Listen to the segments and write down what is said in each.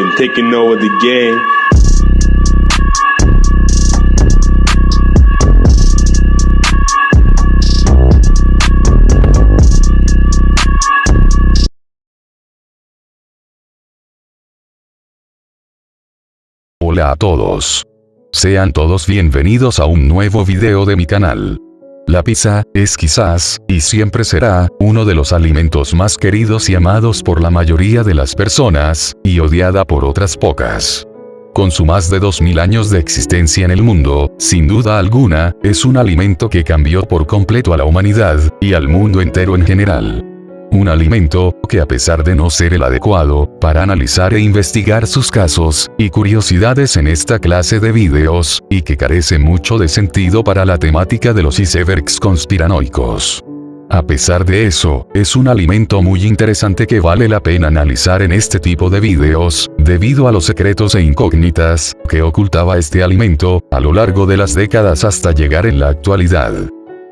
and taking over the game. Hola a todos. Sean todos bienvenidos a un nuevo video de mi canal. La pizza, es quizás, y siempre será, uno de los alimentos más queridos y amados por la mayoría de las personas, y odiada por otras pocas. Con su más de 2000 años de existencia en el mundo, sin duda alguna, es un alimento que cambió por completo a la humanidad, y al mundo entero en general. Un alimento, que a pesar de no ser el adecuado, para analizar e investigar sus casos, y curiosidades en esta clase de videos, y que carece mucho de sentido para la temática de los icebergs conspiranoicos. A pesar de eso, es un alimento muy interesante que vale la pena analizar en este tipo de videos, debido a los secretos e incógnitas, que ocultaba este alimento, a lo largo de las décadas hasta llegar en la actualidad.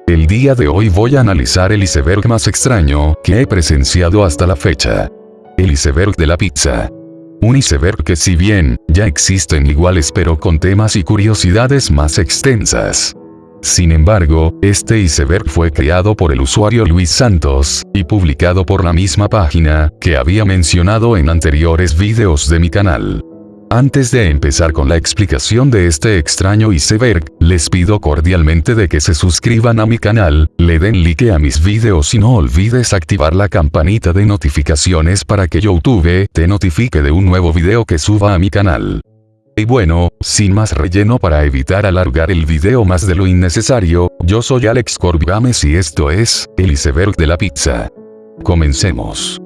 El día de hoy voy a analizar el iceberg más extraño que he presenciado hasta la fecha. El iceberg de la pizza. Un iceberg que si bien, ya existen iguales pero con temas y curiosidades más extensas. Sin embargo, este iceberg fue creado por el usuario Luis Santos, y publicado por la misma página, que había mencionado en anteriores videos de mi canal. Antes de empezar con la explicación de este extraño iceberg, les pido cordialmente de que se suscriban a mi canal, le den like a mis videos y no olvides activar la campanita de notificaciones para que YouTube te notifique de un nuevo video que suba a mi canal. Y bueno, sin más relleno para evitar alargar el video más de lo innecesario, yo soy Alex Corbigames y esto es, el iceberg de la pizza. Comencemos.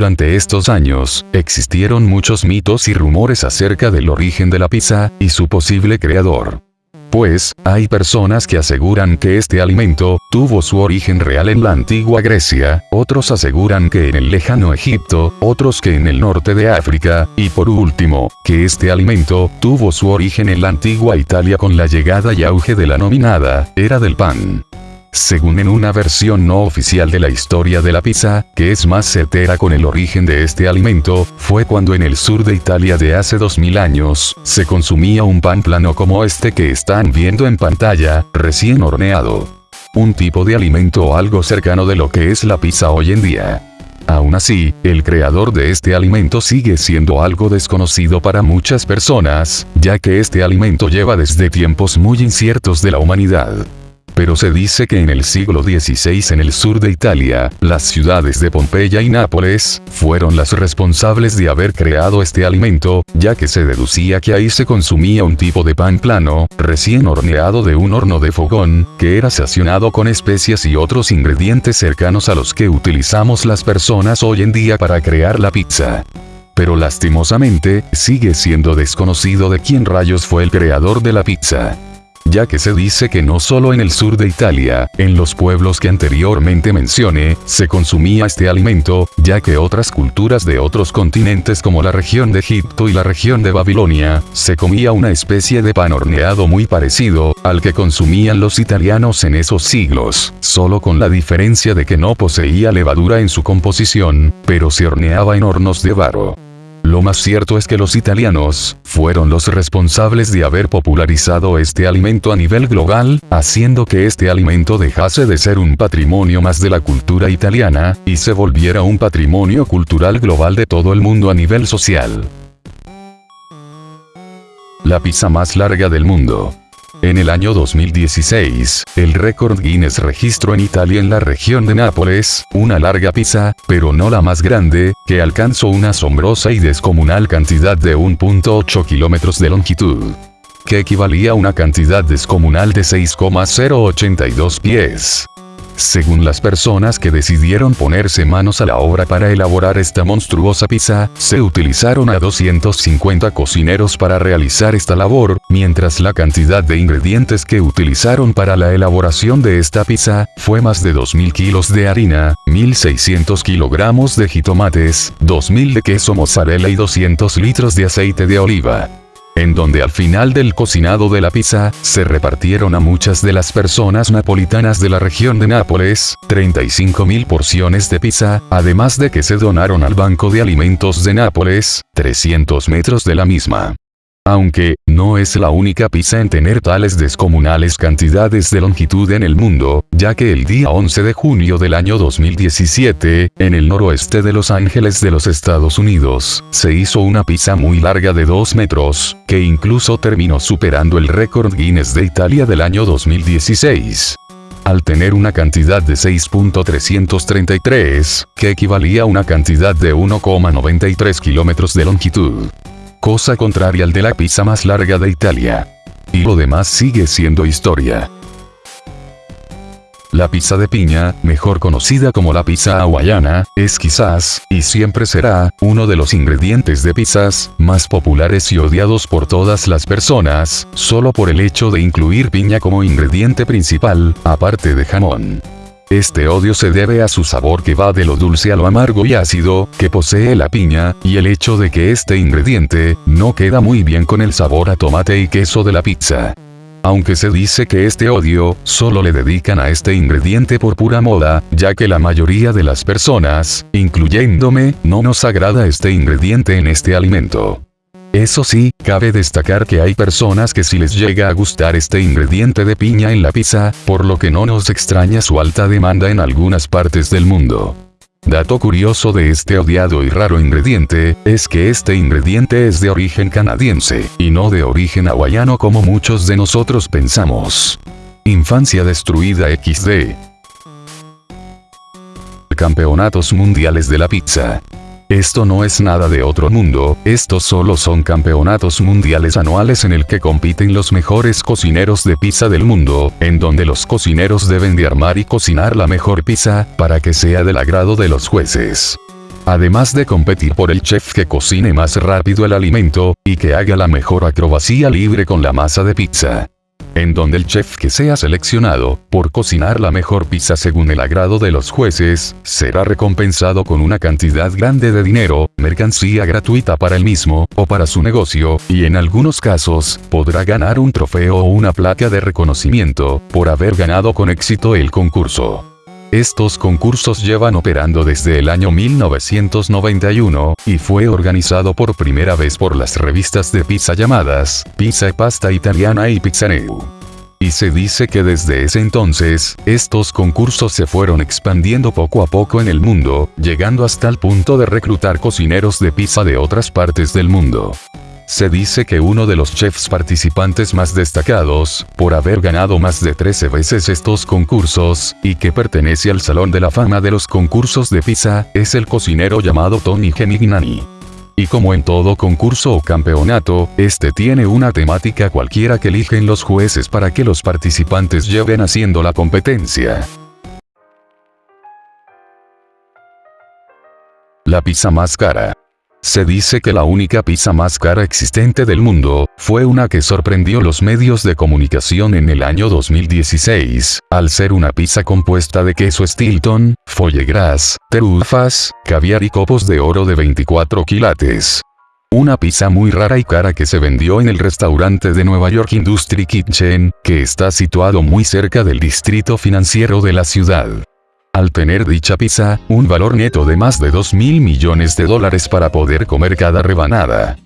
Durante estos años, existieron muchos mitos y rumores acerca del origen de la pizza, y su posible creador. Pues, hay personas que aseguran que este alimento, tuvo su origen real en la antigua Grecia, otros aseguran que en el lejano Egipto, otros que en el norte de África, y por último, que este alimento, tuvo su origen en la antigua Italia con la llegada y auge de la nominada, era del pan según en una versión no oficial de la historia de la pizza, que es más certera con el origen de este alimento, fue cuando en el sur de Italia de hace 2000 años, se consumía un pan plano como este que están viendo en pantalla, recién horneado. Un tipo de alimento algo cercano de lo que es la pizza hoy en día. Aún así, el creador de este alimento sigue siendo algo desconocido para muchas personas, ya que este alimento lleva desde tiempos muy inciertos de la humanidad pero se dice que en el siglo XVI en el sur de Italia, las ciudades de Pompeya y Nápoles, fueron las responsables de haber creado este alimento, ya que se deducía que ahí se consumía un tipo de pan plano, recién horneado de un horno de fogón, que era sacionado con especias y otros ingredientes cercanos a los que utilizamos las personas hoy en día para crear la pizza. Pero lastimosamente, sigue siendo desconocido de quién rayos fue el creador de la pizza ya que se dice que no solo en el sur de Italia, en los pueblos que anteriormente mencioné, se consumía este alimento, ya que otras culturas de otros continentes como la región de Egipto y la región de Babilonia, se comía una especie de pan horneado muy parecido, al que consumían los italianos en esos siglos, solo con la diferencia de que no poseía levadura en su composición, pero se horneaba en hornos de barro. Lo más cierto es que los italianos, fueron los responsables de haber popularizado este alimento a nivel global, haciendo que este alimento dejase de ser un patrimonio más de la cultura italiana, y se volviera un patrimonio cultural global de todo el mundo a nivel social. La pizza más larga del mundo. En el año 2016, el récord Guinness registró en Italia en la región de Nápoles, una larga pizza, pero no la más grande, que alcanzó una asombrosa y descomunal cantidad de 1.8 kilómetros de longitud. Que equivalía a una cantidad descomunal de 6,082 pies. Según las personas que decidieron ponerse manos a la obra para elaborar esta monstruosa pizza, se utilizaron a 250 cocineros para realizar esta labor, mientras la cantidad de ingredientes que utilizaron para la elaboración de esta pizza, fue más de 2.000 kilos de harina, 1.600 kilogramos de jitomates, 2.000 de queso mozzarella y 200 litros de aceite de oliva. En donde al final del cocinado de la pizza, se repartieron a muchas de las personas napolitanas de la región de Nápoles, 35.000 porciones de pizza, además de que se donaron al Banco de Alimentos de Nápoles, 300 metros de la misma. Aunque, no es la única pizza en tener tales descomunales cantidades de longitud en el mundo, ya que el día 11 de junio del año 2017, en el noroeste de Los Ángeles de los Estados Unidos, se hizo una pizza muy larga de 2 metros, que incluso terminó superando el récord Guinness de Italia del año 2016 al tener una cantidad de 6.333, que equivalía a una cantidad de 1,93 kilómetros de longitud cosa contraria al de la pizza más larga de Italia. Y lo demás sigue siendo historia. La pizza de piña, mejor conocida como la pizza hawaiana, es quizás, y siempre será, uno de los ingredientes de pizzas, más populares y odiados por todas las personas, solo por el hecho de incluir piña como ingrediente principal, aparte de jamón. Este odio se debe a su sabor que va de lo dulce a lo amargo y ácido, que posee la piña, y el hecho de que este ingrediente, no queda muy bien con el sabor a tomate y queso de la pizza. Aunque se dice que este odio, solo le dedican a este ingrediente por pura moda, ya que la mayoría de las personas, incluyéndome, no nos agrada este ingrediente en este alimento. Eso sí, cabe destacar que hay personas que si les llega a gustar este ingrediente de piña en la pizza, por lo que no nos extraña su alta demanda en algunas partes del mundo. Dato curioso de este odiado y raro ingrediente, es que este ingrediente es de origen canadiense, y no de origen hawaiano como muchos de nosotros pensamos. Infancia destruida XD. Campeonatos Mundiales de la Pizza. Esto no es nada de otro mundo, estos solo son campeonatos mundiales anuales en el que compiten los mejores cocineros de pizza del mundo, en donde los cocineros deben de armar y cocinar la mejor pizza, para que sea del agrado de los jueces. Además de competir por el chef que cocine más rápido el alimento, y que haga la mejor acrobacía libre con la masa de pizza en donde el chef que sea seleccionado, por cocinar la mejor pizza según el agrado de los jueces, será recompensado con una cantidad grande de dinero, mercancía gratuita para el mismo, o para su negocio, y en algunos casos, podrá ganar un trofeo o una placa de reconocimiento, por haber ganado con éxito el concurso. Estos concursos llevan operando desde el año 1991, y fue organizado por primera vez por las revistas de pizza llamadas Pizza y Pasta Italiana y Pizzaneu. Y se dice que desde ese entonces, estos concursos se fueron expandiendo poco a poco en el mundo, llegando hasta el punto de reclutar cocineros de pizza de otras partes del mundo. Se dice que uno de los chefs participantes más destacados, por haber ganado más de 13 veces estos concursos, y que pertenece al Salón de la Fama de los concursos de pizza, es el cocinero llamado Tony Genignani. Y como en todo concurso o campeonato, este tiene una temática cualquiera que eligen los jueces para que los participantes lleven haciendo la competencia. La pizza más cara. Se dice que la única pizza más cara existente del mundo, fue una que sorprendió los medios de comunicación en el año 2016, al ser una pizza compuesta de queso Stilton, foie gras, terufas, caviar y copos de oro de 24 quilates. Una pizza muy rara y cara que se vendió en el restaurante de Nueva York Industry Kitchen, que está situado muy cerca del distrito financiero de la ciudad al tener dicha pizza, un valor neto de más de 2 mil millones de dólares para poder comer cada rebanada.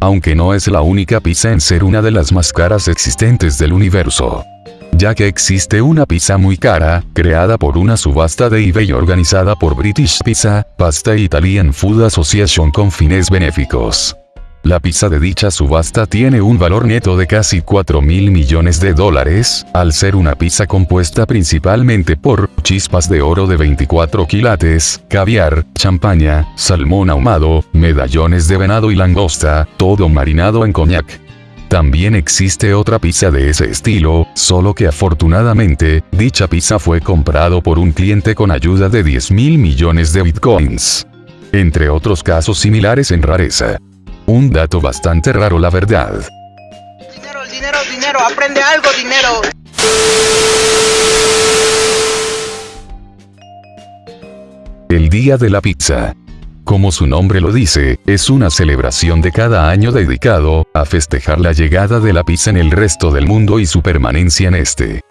Aunque no es la única pizza en ser una de las más caras existentes del universo. Ya que existe una pizza muy cara, creada por una subasta de eBay organizada por British Pizza, Pasta Italian Food Association con fines benéficos. La pizza de dicha subasta tiene un valor neto de casi 4 mil millones de dólares, al ser una pizza compuesta principalmente por chispas de oro de 24 quilates, caviar, champaña, salmón ahumado, medallones de venado y langosta, todo marinado en coñac. También existe otra pizza de ese estilo, solo que afortunadamente, dicha pizza fue comprado por un cliente con ayuda de 10 mil millones de bitcoins. Entre otros casos similares en rareza. Un dato bastante raro la verdad. Dinero, dinero, dinero, aprende algo, dinero. El día de la pizza. como su nombre lo dice, es una celebración de cada año dedicado a festejar la llegada de la pizza en el resto del mundo y su permanencia en este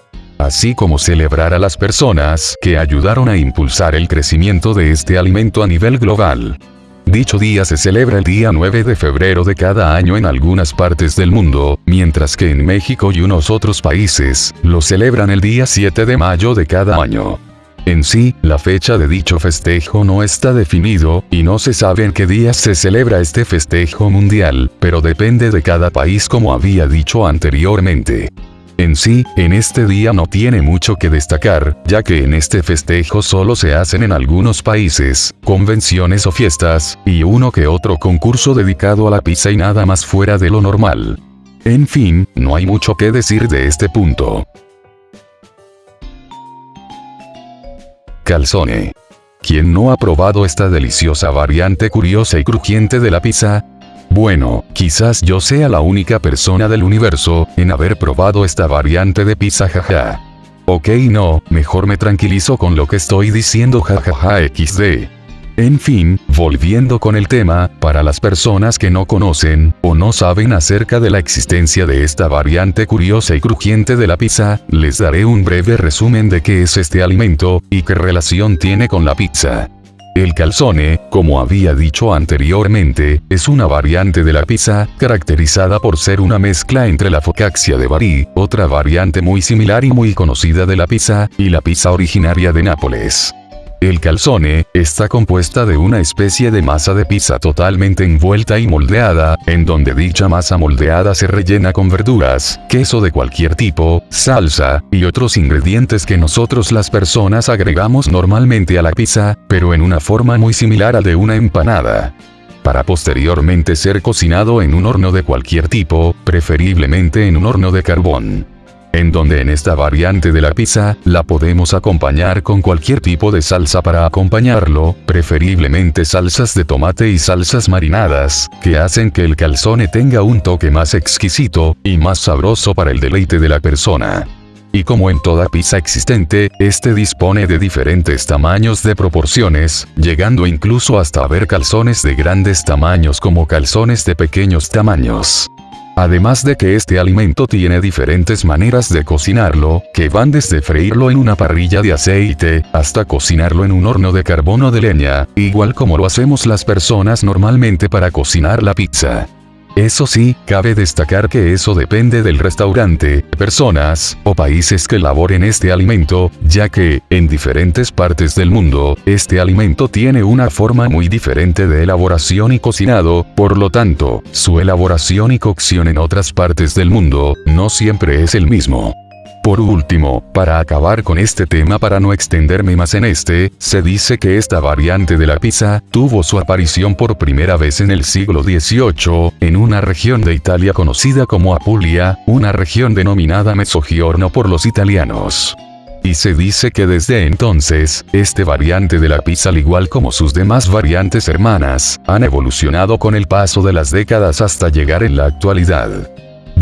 así como celebrar a las personas que ayudaron a impulsar el crecimiento de este alimento a nivel global. Dicho día se celebra el día 9 de febrero de cada año en algunas partes del mundo, mientras que en México y unos otros países, lo celebran el día 7 de mayo de cada año. En sí, la fecha de dicho festejo no está definido, y no se sabe en qué días se celebra este festejo mundial, pero depende de cada país como había dicho anteriormente. En sí, en este día no tiene mucho que destacar, ya que en este festejo solo se hacen en algunos países, convenciones o fiestas, y uno que otro concurso dedicado a la pizza y nada más fuera de lo normal. En fin, no hay mucho que decir de este punto. Calzone. ¿Quién no ha probado esta deliciosa variante curiosa y crujiente de la pizza? Bueno, quizás yo sea la única persona del universo en haber probado esta variante de pizza jaja. Ok no, mejor me tranquilizo con lo que estoy diciendo jajaja xd. En fin, volviendo con el tema, para las personas que no conocen, o no saben acerca de la existencia de esta variante curiosa y crujiente de la pizza, les daré un breve resumen de qué es este alimento, y qué relación tiene con la pizza. El calzone, como había dicho anteriormente, es una variante de la pizza, caracterizada por ser una mezcla entre la focaccia de Bari, otra variante muy similar y muy conocida de la pizza, y la pizza originaria de Nápoles. El calzone está compuesta de una especie de masa de pizza totalmente envuelta y moldeada, en donde dicha masa moldeada se rellena con verduras, queso de cualquier tipo, salsa, y otros ingredientes que nosotros las personas agregamos normalmente a la pizza, pero en una forma muy similar a de una empanada. Para posteriormente ser cocinado en un horno de cualquier tipo, preferiblemente en un horno de carbón en donde en esta variante de la pizza, la podemos acompañar con cualquier tipo de salsa para acompañarlo, preferiblemente salsas de tomate y salsas marinadas, que hacen que el calzone tenga un toque más exquisito, y más sabroso para el deleite de la persona. Y como en toda pizza existente, este dispone de diferentes tamaños de proporciones, llegando incluso hasta ver calzones de grandes tamaños como calzones de pequeños tamaños. Además de que este alimento tiene diferentes maneras de cocinarlo, que van desde freírlo en una parrilla de aceite, hasta cocinarlo en un horno de carbón de leña, igual como lo hacemos las personas normalmente para cocinar la pizza. Eso sí, cabe destacar que eso depende del restaurante, personas, o países que elaboren este alimento, ya que, en diferentes partes del mundo, este alimento tiene una forma muy diferente de elaboración y cocinado, por lo tanto, su elaboración y cocción en otras partes del mundo, no siempre es el mismo. Por último, para acabar con este tema para no extenderme más en este, se dice que esta variante de la pizza tuvo su aparición por primera vez en el siglo XVIII, en una región de Italia conocida como Apulia, una región denominada Mezzogiorno por los italianos. Y se dice que desde entonces, este variante de la pizza al igual como sus demás variantes hermanas, han evolucionado con el paso de las décadas hasta llegar en la actualidad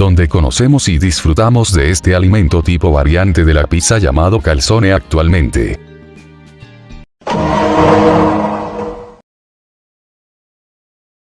donde conocemos y disfrutamos de este alimento tipo variante de la pizza llamado calzone actualmente.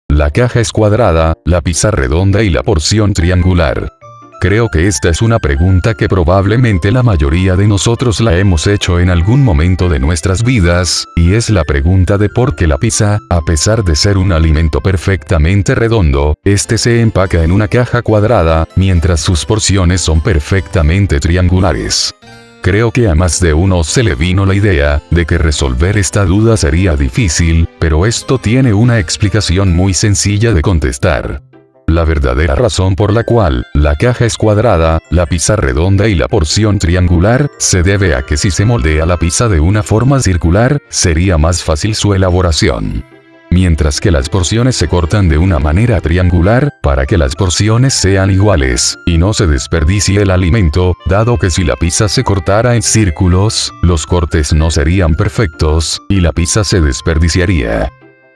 La caja es cuadrada, la pizza redonda y la porción triangular. Creo que esta es una pregunta que probablemente la mayoría de nosotros la hemos hecho en algún momento de nuestras vidas, y es la pregunta de por qué la pizza, a pesar de ser un alimento perfectamente redondo, este se empaca en una caja cuadrada, mientras sus porciones son perfectamente triangulares. Creo que a más de uno se le vino la idea de que resolver esta duda sería difícil, pero esto tiene una explicación muy sencilla de contestar. La verdadera razón por la cual la caja es cuadrada, la pizza redonda y la porción triangular, se debe a que si se moldea la pizza de una forma circular, sería más fácil su elaboración. Mientras que las porciones se cortan de una manera triangular, para que las porciones sean iguales, y no se desperdicie el alimento, dado que si la pizza se cortara en círculos, los cortes no serían perfectos, y la pizza se desperdiciaría.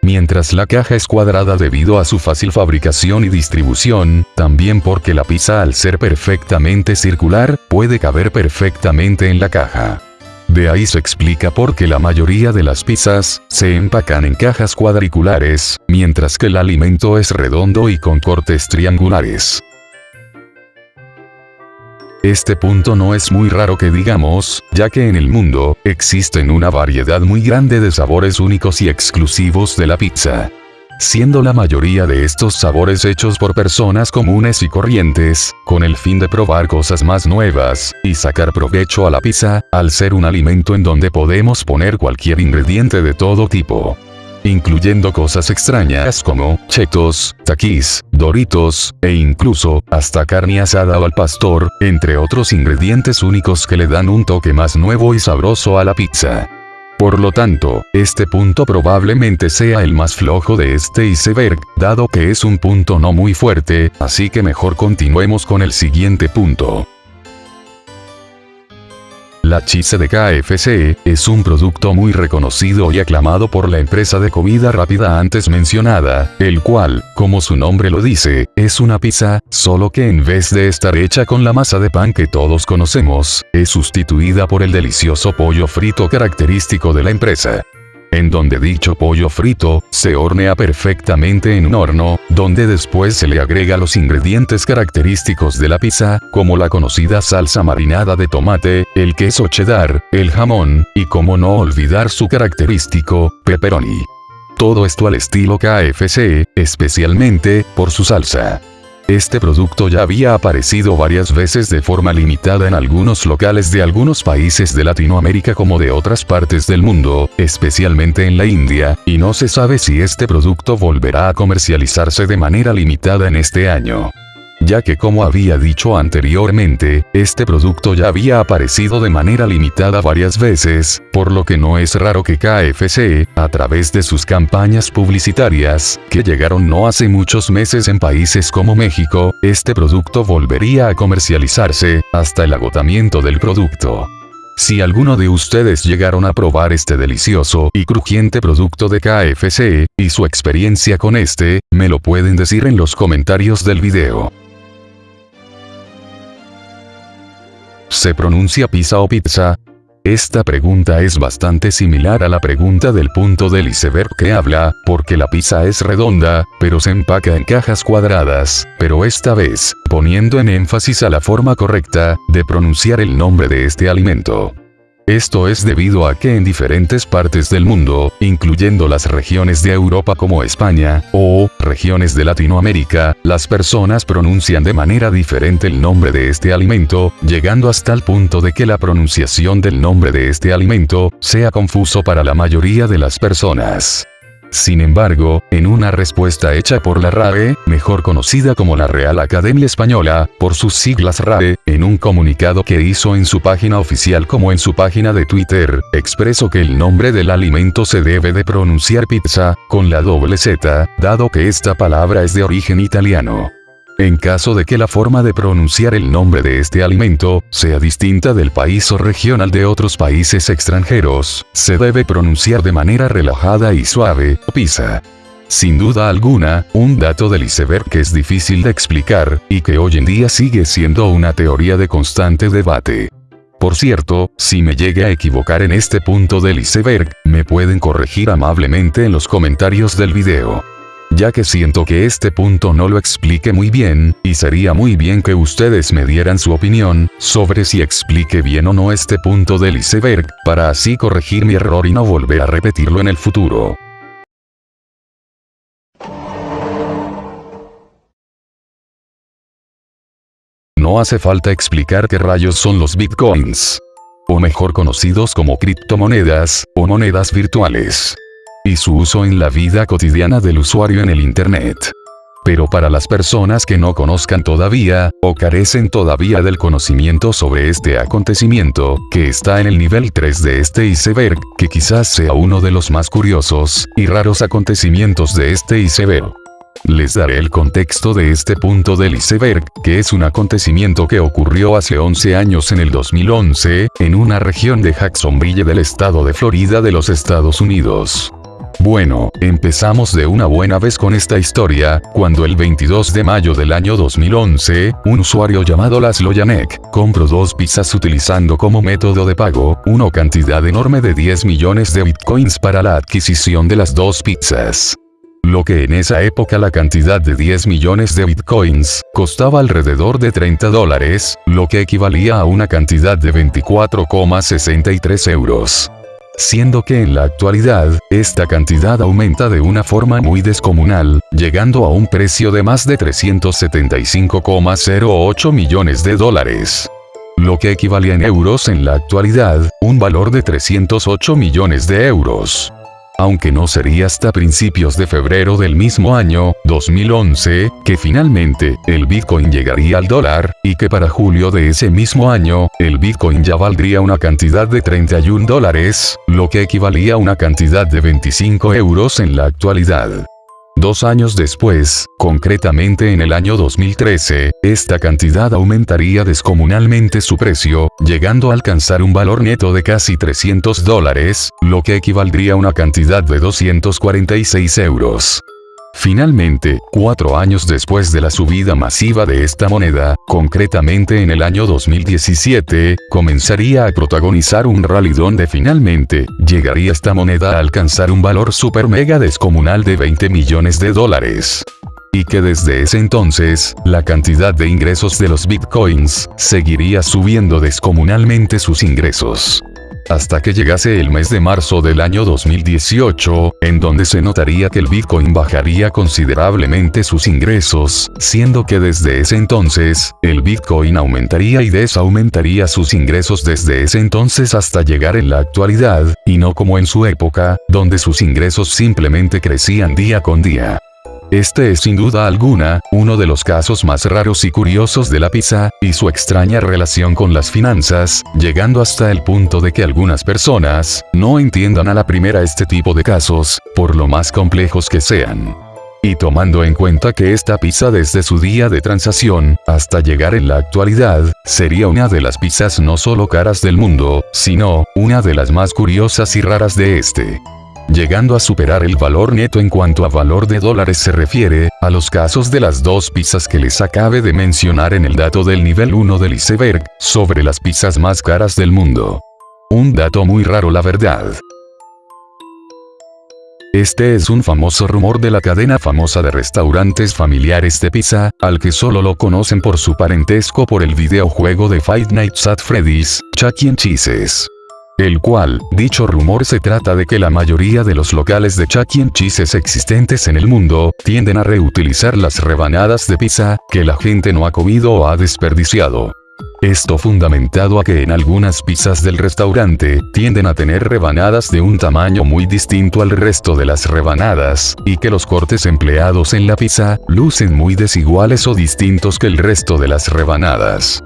Mientras la caja es cuadrada debido a su fácil fabricación y distribución, también porque la pizza al ser perfectamente circular, puede caber perfectamente en la caja. De ahí se explica por qué la mayoría de las pizzas se empacan en cajas cuadriculares, mientras que el alimento es redondo y con cortes triangulares. Este punto no es muy raro que digamos, ya que en el mundo, existen una variedad muy grande de sabores únicos y exclusivos de la pizza. Siendo la mayoría de estos sabores hechos por personas comunes y corrientes, con el fin de probar cosas más nuevas, y sacar provecho a la pizza, al ser un alimento en donde podemos poner cualquier ingrediente de todo tipo incluyendo cosas extrañas como chetos, taquis, doritos, e incluso, hasta carne asada o al pastor, entre otros ingredientes únicos que le dan un toque más nuevo y sabroso a la pizza. Por lo tanto, este punto probablemente sea el más flojo de este iceberg, dado que es un punto no muy fuerte, así que mejor continuemos con el siguiente punto. La cheese de KFC es un producto muy reconocido y aclamado por la empresa de comida rápida antes mencionada, el cual, como su nombre lo dice, es una pizza, solo que en vez de estar hecha con la masa de pan que todos conocemos, es sustituida por el delicioso pollo frito característico de la empresa en donde dicho pollo frito, se hornea perfectamente en un horno, donde después se le agrega los ingredientes característicos de la pizza, como la conocida salsa marinada de tomate, el queso cheddar, el jamón, y como no olvidar su característico, pepperoni. Todo esto al estilo KFC, especialmente, por su salsa. Este producto ya había aparecido varias veces de forma limitada en algunos locales de algunos países de Latinoamérica como de otras partes del mundo, especialmente en la India, y no se sabe si este producto volverá a comercializarse de manera limitada en este año ya que como había dicho anteriormente, este producto ya había aparecido de manera limitada varias veces, por lo que no es raro que KFC, a través de sus campañas publicitarias, que llegaron no hace muchos meses en países como México, este producto volvería a comercializarse, hasta el agotamiento del producto. Si alguno de ustedes llegaron a probar este delicioso y crujiente producto de KFC, y su experiencia con este, me lo pueden decir en los comentarios del video. ¿Se pronuncia pizza o pizza? Esta pregunta es bastante similar a la pregunta del punto del iceberg que habla, porque la pizza es redonda, pero se empaca en cajas cuadradas, pero esta vez, poniendo en énfasis a la forma correcta, de pronunciar el nombre de este alimento. Esto es debido a que en diferentes partes del mundo, incluyendo las regiones de Europa como España, o regiones de Latinoamérica, las personas pronuncian de manera diferente el nombre de este alimento, llegando hasta el punto de que la pronunciación del nombre de este alimento sea confuso para la mayoría de las personas. Sin embargo, en una respuesta hecha por la RAE, mejor conocida como la Real Academia Española, por sus siglas RAE, en un comunicado que hizo en su página oficial como en su página de Twitter, expresó que el nombre del alimento se debe de pronunciar pizza, con la doble Z, dado que esta palabra es de origen italiano. En caso de que la forma de pronunciar el nombre de este alimento sea distinta del país o regional de otros países extranjeros, se debe pronunciar de manera relajada y suave, pizza. Sin duda alguna, un dato del iceberg que es difícil de explicar, y que hoy en día sigue siendo una teoría de constante debate. Por cierto, si me llegue a equivocar en este punto del iceberg, me pueden corregir amablemente en los comentarios del video ya que siento que este punto no lo explique muy bien, y sería muy bien que ustedes me dieran su opinión, sobre si explique bien o no este punto del iceberg, para así corregir mi error y no volver a repetirlo en el futuro. No hace falta explicar qué rayos son los bitcoins. O mejor conocidos como criptomonedas, o monedas virtuales y su uso en la vida cotidiana del usuario en el Internet. Pero para las personas que no conozcan todavía, o carecen todavía del conocimiento sobre este acontecimiento, que está en el nivel 3 de este iceberg, que quizás sea uno de los más curiosos y raros acontecimientos de este iceberg. Les daré el contexto de este punto del iceberg, que es un acontecimiento que ocurrió hace 11 años en el 2011, en una región de Jacksonville del estado de Florida de los Estados Unidos. Bueno, empezamos de una buena vez con esta historia, cuando el 22 de mayo del año 2011, un usuario llamado Laszlo Janek, compró dos pizzas utilizando como método de pago, una cantidad enorme de 10 millones de bitcoins para la adquisición de las dos pizzas. Lo que en esa época la cantidad de 10 millones de bitcoins, costaba alrededor de 30 dólares, lo que equivalía a una cantidad de 24,63 euros siendo que en la actualidad, esta cantidad aumenta de una forma muy descomunal, llegando a un precio de más de 375,08 millones de dólares. Lo que equivale en euros en la actualidad, un valor de 308 millones de euros aunque no sería hasta principios de febrero del mismo año, 2011, que finalmente, el Bitcoin llegaría al dólar, y que para julio de ese mismo año, el Bitcoin ya valdría una cantidad de 31 dólares, lo que equivalía a una cantidad de 25 euros en la actualidad. Dos años después, concretamente en el año 2013, esta cantidad aumentaría descomunalmente su precio, llegando a alcanzar un valor neto de casi 300 dólares, lo que equivaldría a una cantidad de 246 euros. Finalmente, cuatro años después de la subida masiva de esta moneda, concretamente en el año 2017, comenzaría a protagonizar un rally donde finalmente, llegaría esta moneda a alcanzar un valor super mega descomunal de 20 millones de dólares. Y que desde ese entonces, la cantidad de ingresos de los bitcoins, seguiría subiendo descomunalmente sus ingresos hasta que llegase el mes de marzo del año 2018, en donde se notaría que el Bitcoin bajaría considerablemente sus ingresos, siendo que desde ese entonces, el Bitcoin aumentaría y desaumentaría sus ingresos desde ese entonces hasta llegar en la actualidad, y no como en su época, donde sus ingresos simplemente crecían día con día. Este es sin duda alguna, uno de los casos más raros y curiosos de la pizza, y su extraña relación con las finanzas, llegando hasta el punto de que algunas personas, no entiendan a la primera este tipo de casos, por lo más complejos que sean. Y tomando en cuenta que esta pizza desde su día de transacción, hasta llegar en la actualidad, sería una de las pizzas no solo caras del mundo, sino, una de las más curiosas y raras de este llegando a superar el valor neto en cuanto a valor de dólares se refiere, a los casos de las dos pizzas que les acabe de mencionar en el dato del nivel 1 del iceberg, sobre las pizzas más caras del mundo. Un dato muy raro la verdad. Este es un famoso rumor de la cadena famosa de restaurantes familiares de pizza, al que solo lo conocen por su parentesco por el videojuego de Five Nights at Freddy's, Chuck E. Cheese's el cual, dicho rumor se trata de que la mayoría de los locales de Chuck E. Cheese existentes en el mundo, tienden a reutilizar las rebanadas de pizza, que la gente no ha comido o ha desperdiciado. Esto fundamentado a que en algunas pizzas del restaurante, tienden a tener rebanadas de un tamaño muy distinto al resto de las rebanadas, y que los cortes empleados en la pizza, lucen muy desiguales o distintos que el resto de las rebanadas.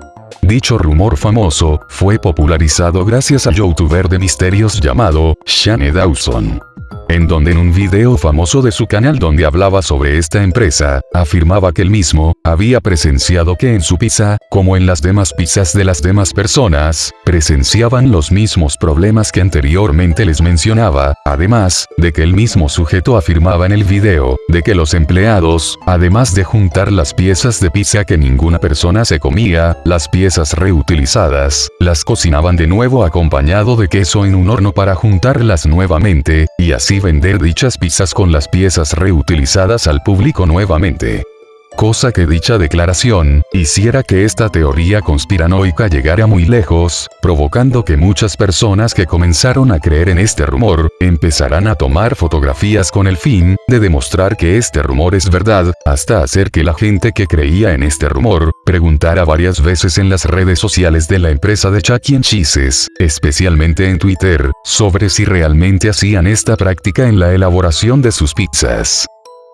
Dicho rumor famoso, fue popularizado gracias al youtuber de misterios llamado, Shane Dawson en donde en un video famoso de su canal donde hablaba sobre esta empresa, afirmaba que él mismo, había presenciado que en su pizza, como en las demás pizzas de las demás personas, presenciaban los mismos problemas que anteriormente les mencionaba, además, de que el mismo sujeto afirmaba en el video, de que los empleados, además de juntar las piezas de pizza que ninguna persona se comía, las piezas reutilizadas, las cocinaban de nuevo acompañado de queso en un horno para juntarlas nuevamente, y así vender dichas pizzas con las piezas reutilizadas al público nuevamente. Cosa que dicha declaración, hiciera que esta teoría conspiranoica llegara muy lejos, provocando que muchas personas que comenzaron a creer en este rumor, empezarán a tomar fotografías con el fin, de demostrar que este rumor es verdad, hasta hacer que la gente que creía en este rumor, preguntara varias veces en las redes sociales de la empresa de Chuck E. Cheese's, especialmente en Twitter, sobre si realmente hacían esta práctica en la elaboración de sus pizzas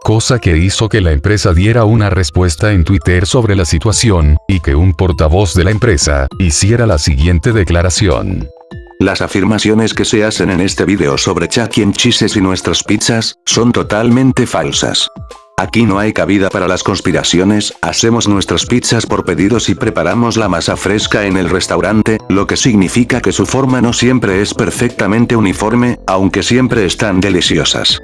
cosa que hizo que la empresa diera una respuesta en Twitter sobre la situación, y que un portavoz de la empresa, hiciera la siguiente declaración. Las afirmaciones que se hacen en este video sobre Chuck E. Cheese's y nuestras pizzas, son totalmente falsas. Aquí no hay cabida para las conspiraciones, hacemos nuestras pizzas por pedidos y preparamos la masa fresca en el restaurante, lo que significa que su forma no siempre es perfectamente uniforme, aunque siempre están deliciosas.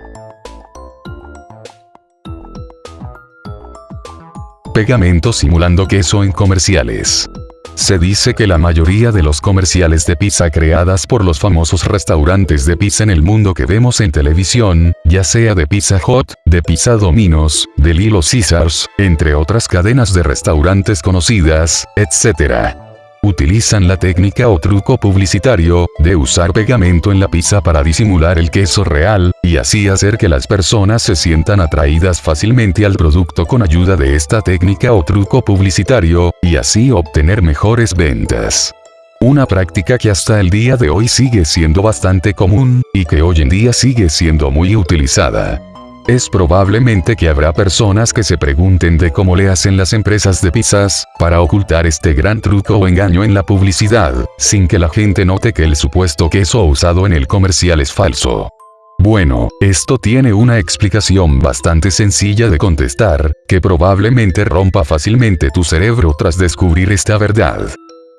Pegamento simulando queso en comerciales. Se dice que la mayoría de los comerciales de pizza creadas por los famosos restaurantes de pizza en el mundo que vemos en televisión, ya sea de Pizza Hut, de Pizza Domino's, de Lilo Caesars, entre otras cadenas de restaurantes conocidas, etc utilizan la técnica o truco publicitario, de usar pegamento en la pizza para disimular el queso real, y así hacer que las personas se sientan atraídas fácilmente al producto con ayuda de esta técnica o truco publicitario, y así obtener mejores ventas. Una práctica que hasta el día de hoy sigue siendo bastante común, y que hoy en día sigue siendo muy utilizada. Es probablemente que habrá personas que se pregunten de cómo le hacen las empresas de pizzas, para ocultar este gran truco o engaño en la publicidad, sin que la gente note que el supuesto queso usado en el comercial es falso. Bueno, esto tiene una explicación bastante sencilla de contestar, que probablemente rompa fácilmente tu cerebro tras descubrir esta verdad.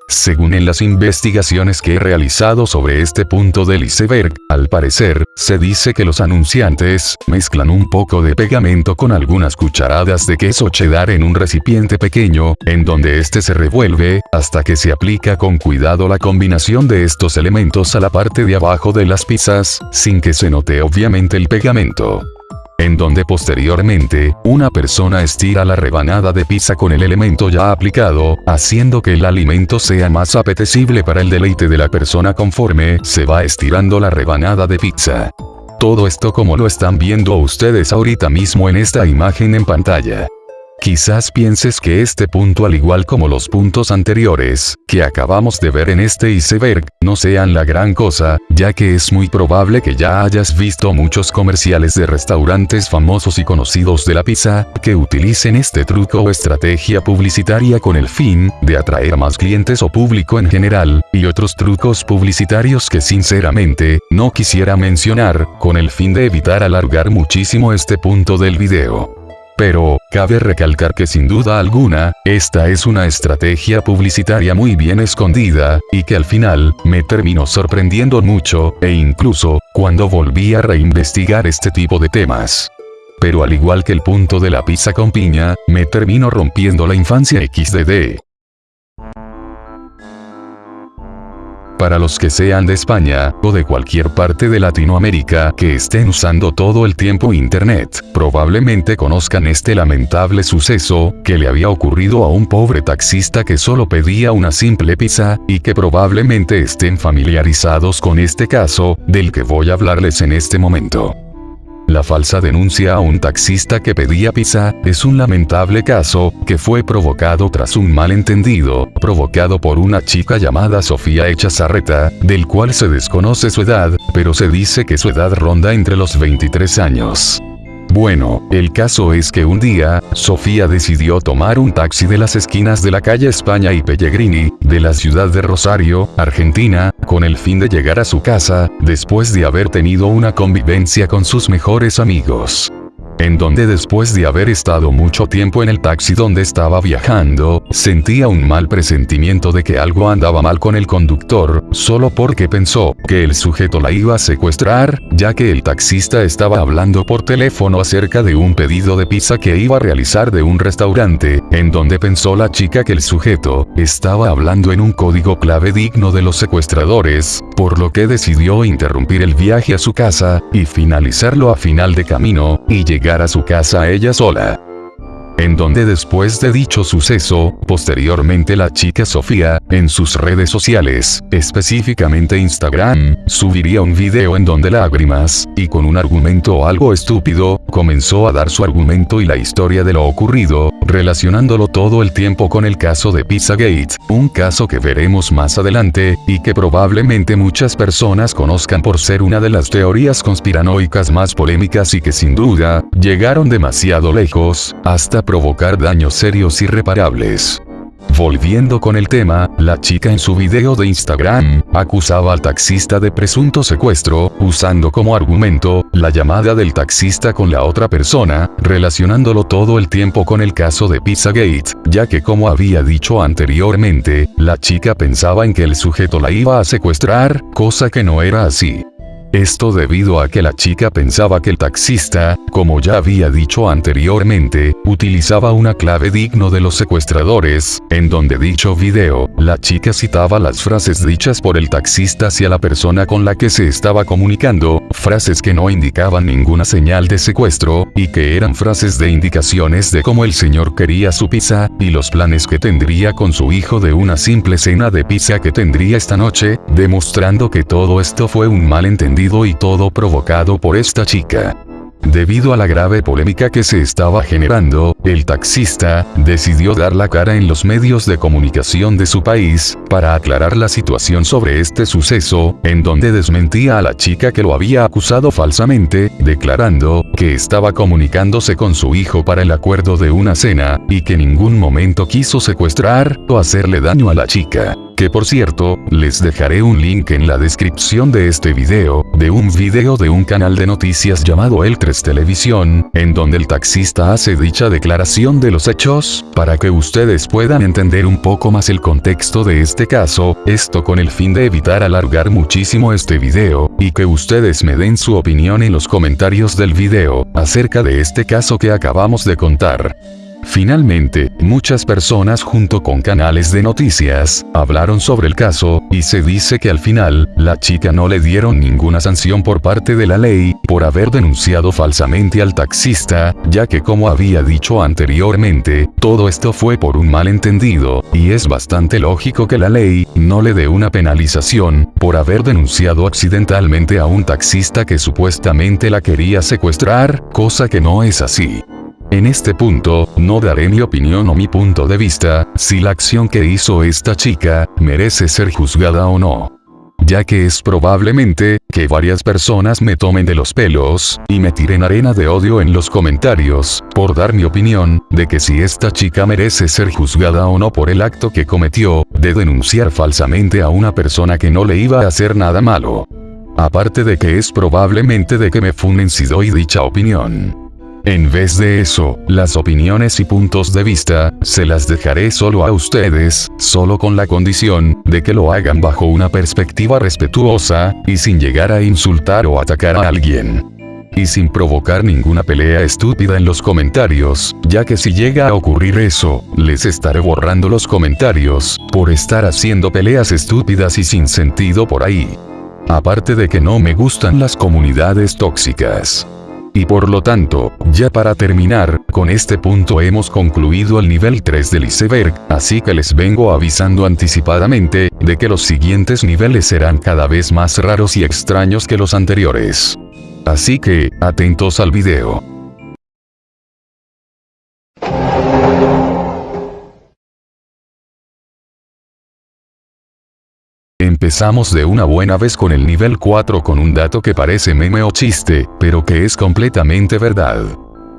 Según en las investigaciones que he realizado sobre este punto del iceberg, al parecer, se dice que los anunciantes mezclan un poco de pegamento con algunas cucharadas de queso cheddar en un recipiente pequeño, en donde este se revuelve, hasta que se aplica con cuidado la combinación de estos elementos a la parte de abajo de las pizzas, sin que se note obviamente el pegamento en donde posteriormente, una persona estira la rebanada de pizza con el elemento ya aplicado, haciendo que el alimento sea más apetecible para el deleite de la persona conforme se va estirando la rebanada de pizza. Todo esto como lo están viendo ustedes ahorita mismo en esta imagen en pantalla. Quizás pienses que este punto al igual como los puntos anteriores, que acabamos de ver en este iceberg, no sean la gran cosa, ya que es muy probable que ya hayas visto muchos comerciales de restaurantes famosos y conocidos de la pizza, que utilicen este truco o estrategia publicitaria con el fin de atraer más clientes o público en general, y otros trucos publicitarios que sinceramente, no quisiera mencionar, con el fin de evitar alargar muchísimo este punto del video. Pero, cabe recalcar que sin duda alguna, esta es una estrategia publicitaria muy bien escondida, y que al final, me terminó sorprendiendo mucho, e incluso, cuando volví a reinvestigar este tipo de temas. Pero al igual que el punto de la pizza con piña, me terminó rompiendo la infancia XDD. Para los que sean de España, o de cualquier parte de Latinoamérica que estén usando todo el tiempo Internet, probablemente conozcan este lamentable suceso, que le había ocurrido a un pobre taxista que solo pedía una simple pizza, y que probablemente estén familiarizados con este caso, del que voy a hablarles en este momento. La falsa denuncia a un taxista que pedía pizza es un lamentable caso que fue provocado tras un malentendido, provocado por una chica llamada Sofía Echazarreta, del cual se desconoce su edad, pero se dice que su edad ronda entre los 23 años. Bueno, el caso es que un día, Sofía decidió tomar un taxi de las esquinas de la calle España y Pellegrini, de la ciudad de Rosario, Argentina, con el fin de llegar a su casa, después de haber tenido una convivencia con sus mejores amigos en donde después de haber estado mucho tiempo en el taxi donde estaba viajando, sentía un mal presentimiento de que algo andaba mal con el conductor, solo porque pensó que el sujeto la iba a secuestrar, ya que el taxista estaba hablando por teléfono acerca de un pedido de pizza que iba a realizar de un restaurante, en donde pensó la chica que el sujeto estaba hablando en un código clave digno de los secuestradores, por lo que decidió interrumpir el viaje a su casa, y finalizarlo a final de camino, y llegar a su casa ella sola en donde después de dicho suceso, posteriormente la chica Sofía, en sus redes sociales, específicamente Instagram, subiría un video en donde lágrimas, y con un argumento algo estúpido, comenzó a dar su argumento y la historia de lo ocurrido, relacionándolo todo el tiempo con el caso de Pizzagate, un caso que veremos más adelante, y que probablemente muchas personas conozcan por ser una de las teorías conspiranoicas más polémicas y que sin duda, llegaron demasiado lejos, hasta provocar daños serios irreparables. Volviendo con el tema, la chica en su video de Instagram, acusaba al taxista de presunto secuestro, usando como argumento, la llamada del taxista con la otra persona, relacionándolo todo el tiempo con el caso de Pizzagate, ya que como había dicho anteriormente, la chica pensaba en que el sujeto la iba a secuestrar, cosa que no era así. Esto debido a que la chica pensaba que el taxista, como ya había dicho anteriormente, utilizaba una clave digno de los secuestradores, en donde dicho video, la chica citaba las frases dichas por el taxista hacia la persona con la que se estaba comunicando, frases que no indicaban ninguna señal de secuestro, y que eran frases de indicaciones de cómo el señor quería su pizza, y los planes que tendría con su hijo de una simple cena de pizza que tendría esta noche, demostrando que todo esto fue un malentendido y todo provocado por esta chica. Debido a la grave polémica que se estaba generando, el taxista decidió dar la cara en los medios de comunicación de su país, para aclarar la situación sobre este suceso, en donde desmentía a la chica que lo había acusado falsamente, declarando que estaba comunicándose con su hijo para el acuerdo de una cena, y que en ningún momento quiso secuestrar o hacerle daño a la chica. Que por cierto, les dejaré un link en la descripción de este video, de un video de un canal de noticias llamado El 3 Televisión, en donde el taxista hace dicha declaración de los hechos, para que ustedes puedan entender un poco más el contexto de este caso, esto con el fin de evitar alargar muchísimo este video, y que ustedes me den su opinión en los comentarios del video, acerca de este caso que acabamos de contar. Finalmente, muchas personas junto con canales de noticias, hablaron sobre el caso, y se dice que al final, la chica no le dieron ninguna sanción por parte de la ley, por haber denunciado falsamente al taxista, ya que como había dicho anteriormente, todo esto fue por un malentendido, y es bastante lógico que la ley, no le dé una penalización, por haber denunciado accidentalmente a un taxista que supuestamente la quería secuestrar, cosa que no es así. En este punto, no daré mi opinión o mi punto de vista, si la acción que hizo esta chica, merece ser juzgada o no. Ya que es probablemente, que varias personas me tomen de los pelos, y me tiren arena de odio en los comentarios, por dar mi opinión, de que si esta chica merece ser juzgada o no por el acto que cometió, de denunciar falsamente a una persona que no le iba a hacer nada malo. Aparte de que es probablemente de que me funen si doy dicha opinión. En vez de eso, las opiniones y puntos de vista, se las dejaré solo a ustedes, solo con la condición, de que lo hagan bajo una perspectiva respetuosa, y sin llegar a insultar o atacar a alguien. Y sin provocar ninguna pelea estúpida en los comentarios, ya que si llega a ocurrir eso, les estaré borrando los comentarios, por estar haciendo peleas estúpidas y sin sentido por ahí. Aparte de que no me gustan las comunidades tóxicas. Y por lo tanto, ya para terminar, con este punto hemos concluido el nivel 3 del iceberg, así que les vengo avisando anticipadamente, de que los siguientes niveles serán cada vez más raros y extraños que los anteriores. Así que, atentos al video. Empezamos de una buena vez con el nivel 4 con un dato que parece meme o chiste, pero que es completamente verdad.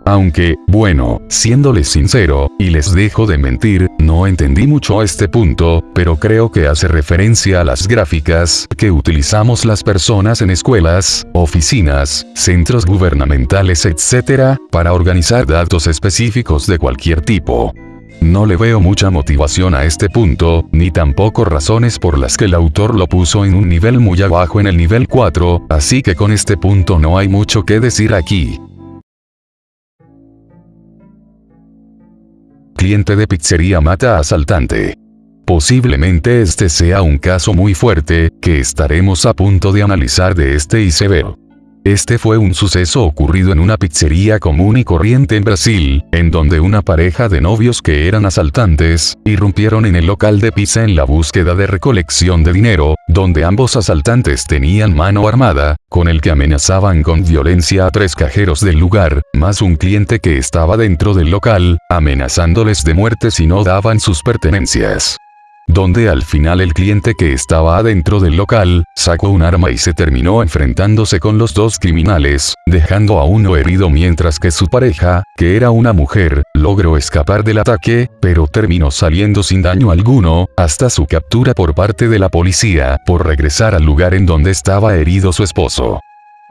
Aunque, bueno, siéndoles sincero, y les dejo de mentir, no entendí mucho este punto, pero creo que hace referencia a las gráficas que utilizamos las personas en escuelas, oficinas, centros gubernamentales etc., para organizar datos específicos de cualquier tipo. No le veo mucha motivación a este punto, ni tampoco razones por las que el autor lo puso en un nivel muy abajo en el nivel 4, así que con este punto no hay mucho que decir aquí. Cliente de pizzería mata asaltante. Posiblemente este sea un caso muy fuerte, que estaremos a punto de analizar de este iceberg. Este fue un suceso ocurrido en una pizzería común y corriente en Brasil, en donde una pareja de novios que eran asaltantes, irrumpieron en el local de pizza en la búsqueda de recolección de dinero, donde ambos asaltantes tenían mano armada, con el que amenazaban con violencia a tres cajeros del lugar, más un cliente que estaba dentro del local, amenazándoles de muerte si no daban sus pertenencias donde al final el cliente que estaba adentro del local, sacó un arma y se terminó enfrentándose con los dos criminales, dejando a uno herido mientras que su pareja, que era una mujer, logró escapar del ataque, pero terminó saliendo sin daño alguno, hasta su captura por parte de la policía, por regresar al lugar en donde estaba herido su esposo.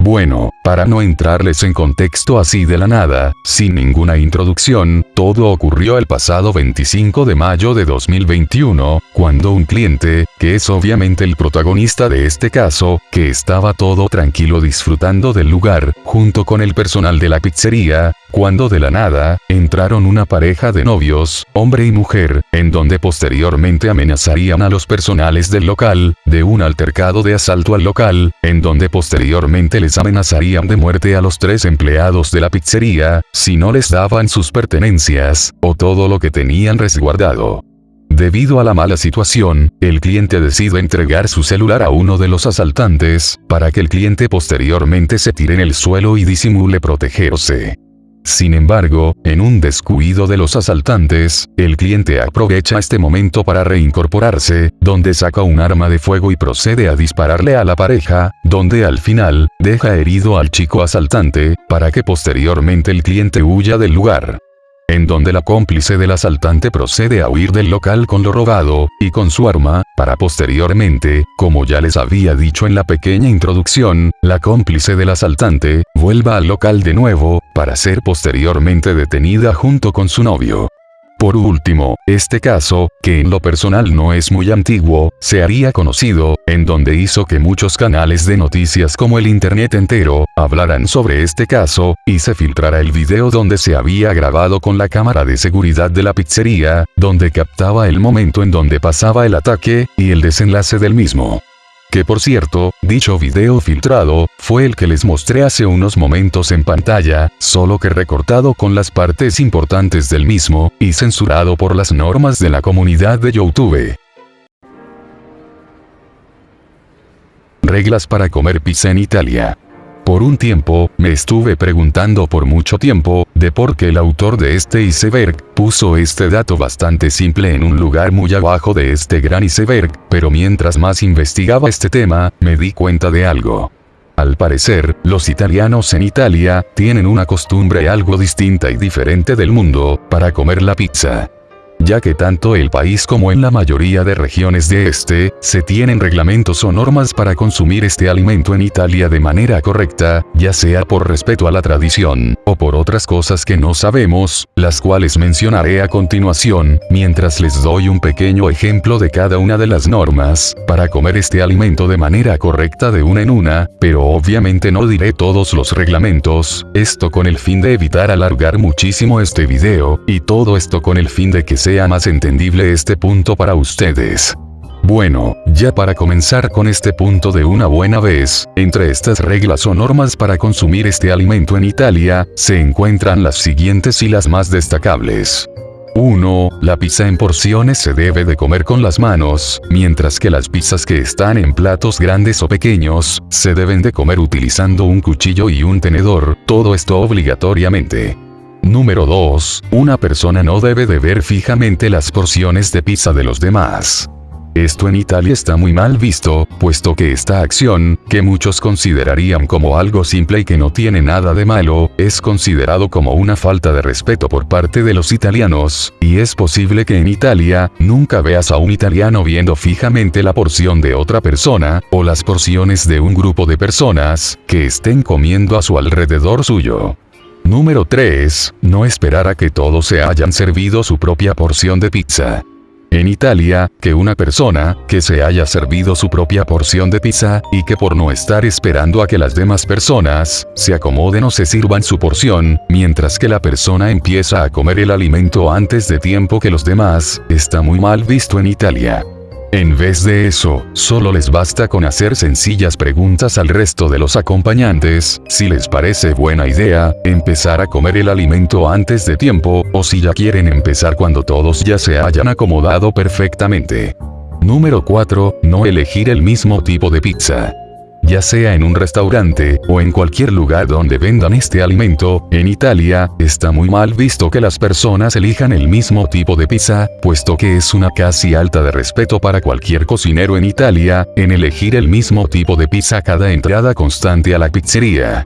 Bueno, para no entrarles en contexto así de la nada, sin ninguna introducción, todo ocurrió el pasado 25 de mayo de 2021, cuando un cliente, que es obviamente el protagonista de este caso, que estaba todo tranquilo disfrutando del lugar, junto con el personal de la pizzería, cuando de la nada, entraron una pareja de novios, hombre y mujer, en donde posteriormente amenazarían a los personales del local, de un altercado de asalto al local, en donde posteriormente les amenazarían de muerte a los tres empleados de la pizzería, si no les daban sus pertenencias, o todo lo que tenían resguardado. Debido a la mala situación, el cliente decide entregar su celular a uno de los asaltantes, para que el cliente posteriormente se tire en el suelo y disimule protegerse. Sin embargo, en un descuido de los asaltantes, el cliente aprovecha este momento para reincorporarse, donde saca un arma de fuego y procede a dispararle a la pareja, donde al final, deja herido al chico asaltante, para que posteriormente el cliente huya del lugar en donde la cómplice del asaltante procede a huir del local con lo robado, y con su arma, para posteriormente, como ya les había dicho en la pequeña introducción, la cómplice del asaltante, vuelva al local de nuevo, para ser posteriormente detenida junto con su novio. Por último, este caso, que en lo personal no es muy antiguo, se haría conocido, en donde hizo que muchos canales de noticias como el internet entero, hablaran sobre este caso, y se filtrara el video donde se había grabado con la cámara de seguridad de la pizzería, donde captaba el momento en donde pasaba el ataque, y el desenlace del mismo. Que por cierto, dicho video filtrado, fue el que les mostré hace unos momentos en pantalla, solo que recortado con las partes importantes del mismo, y censurado por las normas de la comunidad de YouTube. Reglas para comer pizza en Italia. Por un tiempo, me estuve preguntando por mucho tiempo, de por qué el autor de este iceberg, puso este dato bastante simple en un lugar muy abajo de este gran iceberg, pero mientras más investigaba este tema, me di cuenta de algo. Al parecer, los italianos en Italia, tienen una costumbre algo distinta y diferente del mundo, para comer la pizza ya que tanto el país como en la mayoría de regiones de este, se tienen reglamentos o normas para consumir este alimento en Italia de manera correcta, ya sea por respeto a la tradición, o por otras cosas que no sabemos, las cuales mencionaré a continuación, mientras les doy un pequeño ejemplo de cada una de las normas, para comer este alimento de manera correcta de una en una, pero obviamente no diré todos los reglamentos, esto con el fin de evitar alargar muchísimo este video, y todo esto con el fin de que se sea más entendible este punto para ustedes. Bueno, ya para comenzar con este punto de una buena vez, entre estas reglas o normas para consumir este alimento en Italia, se encuentran las siguientes y las más destacables. 1. La pizza en porciones se debe de comer con las manos, mientras que las pizzas que están en platos grandes o pequeños, se deben de comer utilizando un cuchillo y un tenedor, todo esto obligatoriamente. Número 2. Una persona no debe de ver fijamente las porciones de pizza de los demás. Esto en Italia está muy mal visto, puesto que esta acción, que muchos considerarían como algo simple y que no tiene nada de malo, es considerado como una falta de respeto por parte de los italianos, y es posible que en Italia, nunca veas a un italiano viendo fijamente la porción de otra persona, o las porciones de un grupo de personas, que estén comiendo a su alrededor suyo. Número 3. No esperar a que todos se hayan servido su propia porción de pizza. En Italia, que una persona, que se haya servido su propia porción de pizza, y que por no estar esperando a que las demás personas, se acomoden o se sirvan su porción, mientras que la persona empieza a comer el alimento antes de tiempo que los demás, está muy mal visto en Italia. En vez de eso, solo les basta con hacer sencillas preguntas al resto de los acompañantes, si les parece buena idea, empezar a comer el alimento antes de tiempo, o si ya quieren empezar cuando todos ya se hayan acomodado perfectamente. Número 4. No elegir el mismo tipo de pizza ya sea en un restaurante, o en cualquier lugar donde vendan este alimento, en Italia, está muy mal visto que las personas elijan el mismo tipo de pizza, puesto que es una casi alta de respeto para cualquier cocinero en Italia, en elegir el mismo tipo de pizza cada entrada constante a la pizzería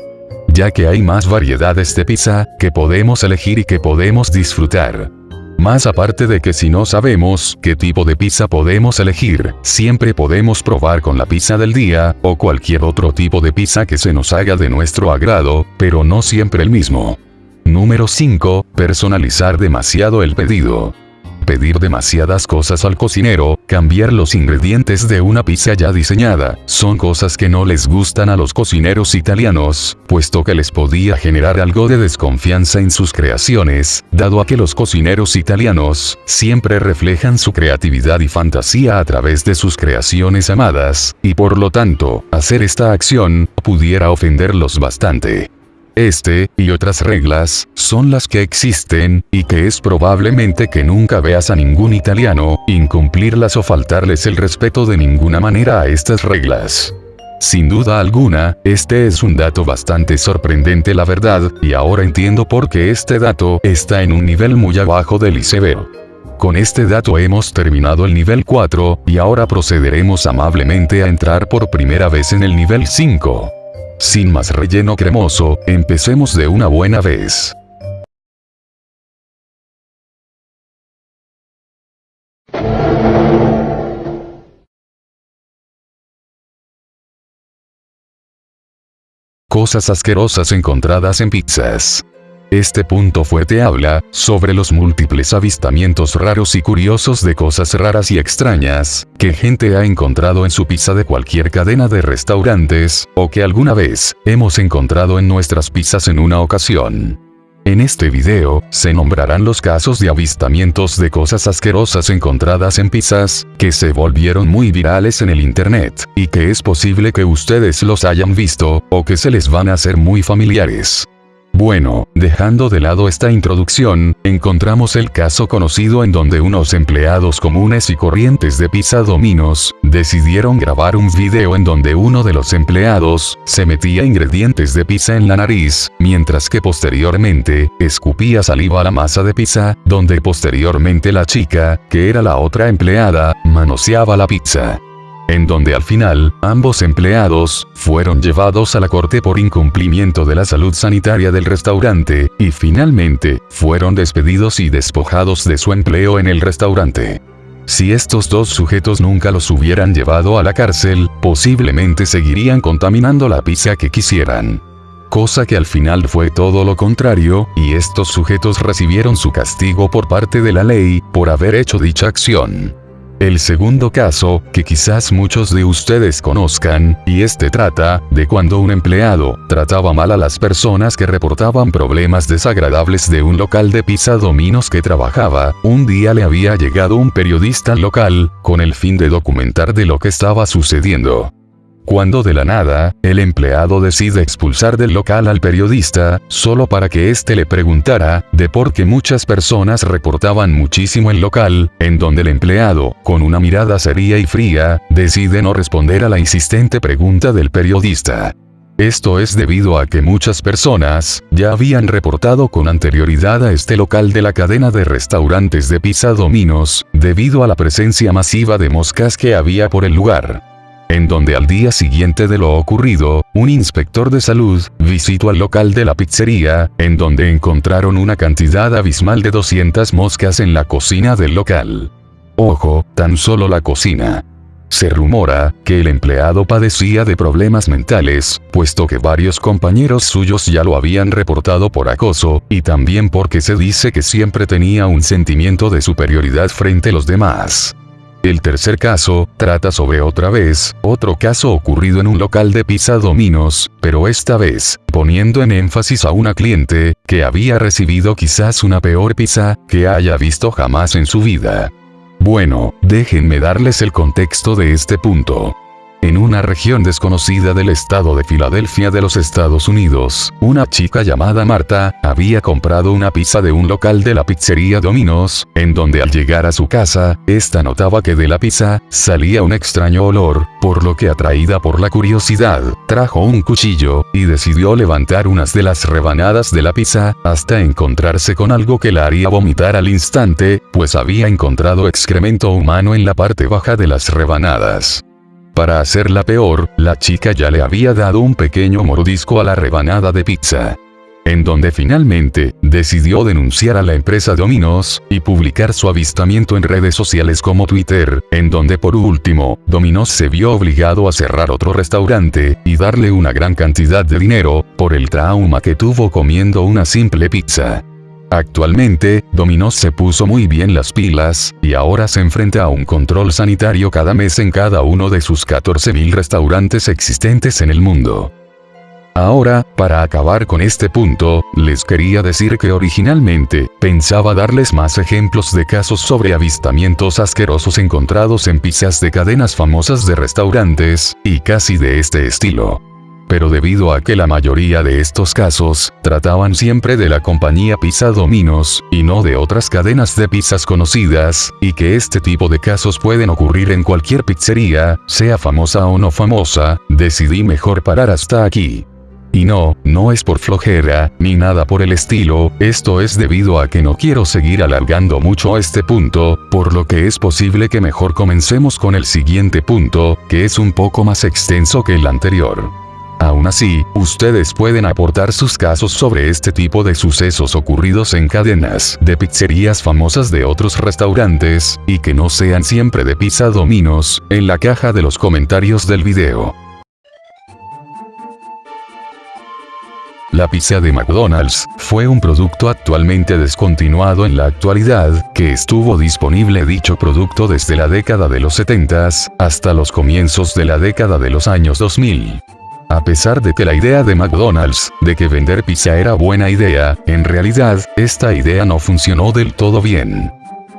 ya que hay más variedades de pizza, que podemos elegir y que podemos disfrutar. Más aparte de que si no sabemos qué tipo de pizza podemos elegir, siempre podemos probar con la pizza del día, o cualquier otro tipo de pizza que se nos haga de nuestro agrado, pero no siempre el mismo. Número 5. Personalizar demasiado el pedido pedir demasiadas cosas al cocinero, cambiar los ingredientes de una pizza ya diseñada, son cosas que no les gustan a los cocineros italianos, puesto que les podía generar algo de desconfianza en sus creaciones, dado a que los cocineros italianos siempre reflejan su creatividad y fantasía a través de sus creaciones amadas, y por lo tanto, hacer esta acción pudiera ofenderlos bastante. Este, y otras reglas, son las que existen, y que es probablemente que nunca veas a ningún italiano, incumplirlas o faltarles el respeto de ninguna manera a estas reglas. Sin duda alguna, este es un dato bastante sorprendente la verdad, y ahora entiendo por qué este dato está en un nivel muy abajo del iceberg. Con este dato hemos terminado el nivel 4, y ahora procederemos amablemente a entrar por primera vez en el nivel 5. Sin más relleno cremoso, empecemos de una buena vez. Cosas asquerosas encontradas en pizzas. Este punto fuerte habla sobre los múltiples avistamientos raros y curiosos de cosas raras y extrañas que gente ha encontrado en su pizza de cualquier cadena de restaurantes, o que alguna vez hemos encontrado en nuestras pizzas en una ocasión. En este video, se nombrarán los casos de avistamientos de cosas asquerosas encontradas en pizzas, que se volvieron muy virales en el internet, y que es posible que ustedes los hayan visto, o que se les van a hacer muy familiares. Bueno, dejando de lado esta introducción, encontramos el caso conocido en donde unos empleados comunes y corrientes de Pizza Dominos, decidieron grabar un video en donde uno de los empleados, se metía ingredientes de pizza en la nariz, mientras que posteriormente, escupía saliva a la masa de pizza, donde posteriormente la chica, que era la otra empleada, manoseaba la pizza en donde al final, ambos empleados, fueron llevados a la corte por incumplimiento de la salud sanitaria del restaurante, y finalmente, fueron despedidos y despojados de su empleo en el restaurante. Si estos dos sujetos nunca los hubieran llevado a la cárcel, posiblemente seguirían contaminando la pizza que quisieran. Cosa que al final fue todo lo contrario, y estos sujetos recibieron su castigo por parte de la ley, por haber hecho dicha acción. El segundo caso, que quizás muchos de ustedes conozcan, y este trata, de cuando un empleado, trataba mal a las personas que reportaban problemas desagradables de un local de pizza dominos que trabajaba, un día le había llegado un periodista local, con el fin de documentar de lo que estaba sucediendo. Cuando de la nada, el empleado decide expulsar del local al periodista, solo para que éste le preguntara, de por qué muchas personas reportaban muchísimo el local, en donde el empleado, con una mirada seria y fría, decide no responder a la insistente pregunta del periodista. Esto es debido a que muchas personas, ya habían reportado con anterioridad a este local de la cadena de restaurantes de pizza Dominos, debido a la presencia masiva de moscas que había por el lugar en donde al día siguiente de lo ocurrido, un inspector de salud visitó al local de la pizzería, en donde encontraron una cantidad abismal de 200 moscas en la cocina del local. Ojo, tan solo la cocina. Se rumora que el empleado padecía de problemas mentales, puesto que varios compañeros suyos ya lo habían reportado por acoso, y también porque se dice que siempre tenía un sentimiento de superioridad frente a los demás. El tercer caso, trata sobre otra vez, otro caso ocurrido en un local de pizza Dominos, pero esta vez, poniendo en énfasis a una cliente, que había recibido quizás una peor pizza, que haya visto jamás en su vida. Bueno, déjenme darles el contexto de este punto. En una región desconocida del estado de Filadelfia de los Estados Unidos, una chica llamada Marta, había comprado una pizza de un local de la pizzería Domino's, en donde al llegar a su casa, esta notaba que de la pizza, salía un extraño olor, por lo que atraída por la curiosidad, trajo un cuchillo, y decidió levantar unas de las rebanadas de la pizza, hasta encontrarse con algo que la haría vomitar al instante, pues había encontrado excremento humano en la parte baja de las rebanadas. Para hacerla peor, la chica ya le había dado un pequeño mordisco a la rebanada de pizza. en donde finalmente, decidió denunciar a la empresa Domino's, y publicar su avistamiento en redes sociales como Twitter, en donde por último, Domino's se vio obligado a cerrar otro restaurante, y darle una gran cantidad de dinero, por el trauma que tuvo comiendo una simple pizza. Actualmente, Domino's se puso muy bien las pilas, y ahora se enfrenta a un control sanitario cada mes en cada uno de sus 14.000 restaurantes existentes en el mundo. Ahora, para acabar con este punto, les quería decir que originalmente, pensaba darles más ejemplos de casos sobre avistamientos asquerosos encontrados en pizzas de cadenas famosas de restaurantes, y casi de este estilo. Pero debido a que la mayoría de estos casos, trataban siempre de la compañía Pizza Dominos, y no de otras cadenas de pizzas conocidas, y que este tipo de casos pueden ocurrir en cualquier pizzería, sea famosa o no famosa, decidí mejor parar hasta aquí. Y no, no es por flojera, ni nada por el estilo, esto es debido a que no quiero seguir alargando mucho este punto, por lo que es posible que mejor comencemos con el siguiente punto, que es un poco más extenso que el anterior. Aún así, ustedes pueden aportar sus casos sobre este tipo de sucesos ocurridos en cadenas de pizzerías famosas de otros restaurantes, y que no sean siempre de pizza dominos, en la caja de los comentarios del video. La pizza de McDonald's fue un producto actualmente descontinuado en la actualidad, que estuvo disponible dicho producto desde la década de los 70 hasta los comienzos de la década de los años 2000. A pesar de que la idea de McDonald's, de que vender pizza era buena idea, en realidad, esta idea no funcionó del todo bien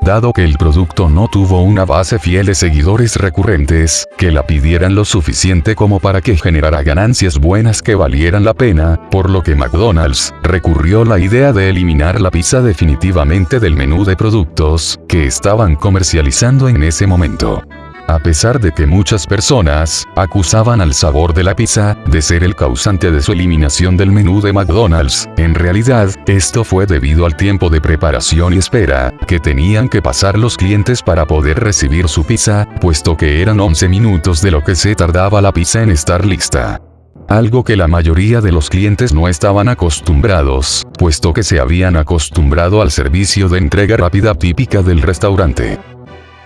dado que el producto no tuvo una base fiel de seguidores recurrentes, que la pidieran lo suficiente como para que generara ganancias buenas que valieran la pena, por lo que McDonald's recurrió la idea de eliminar la pizza definitivamente del menú de productos que estaban comercializando en ese momento. A pesar de que muchas personas acusaban al sabor de la pizza de ser el causante de su eliminación del menú de McDonald's, en realidad, esto fue debido al tiempo de preparación y espera que tenían que pasar los clientes para poder recibir su pizza, puesto que eran 11 minutos de lo que se tardaba la pizza en estar lista algo que la mayoría de los clientes no estaban acostumbrados, puesto que se habían acostumbrado al servicio de entrega rápida típica del restaurante.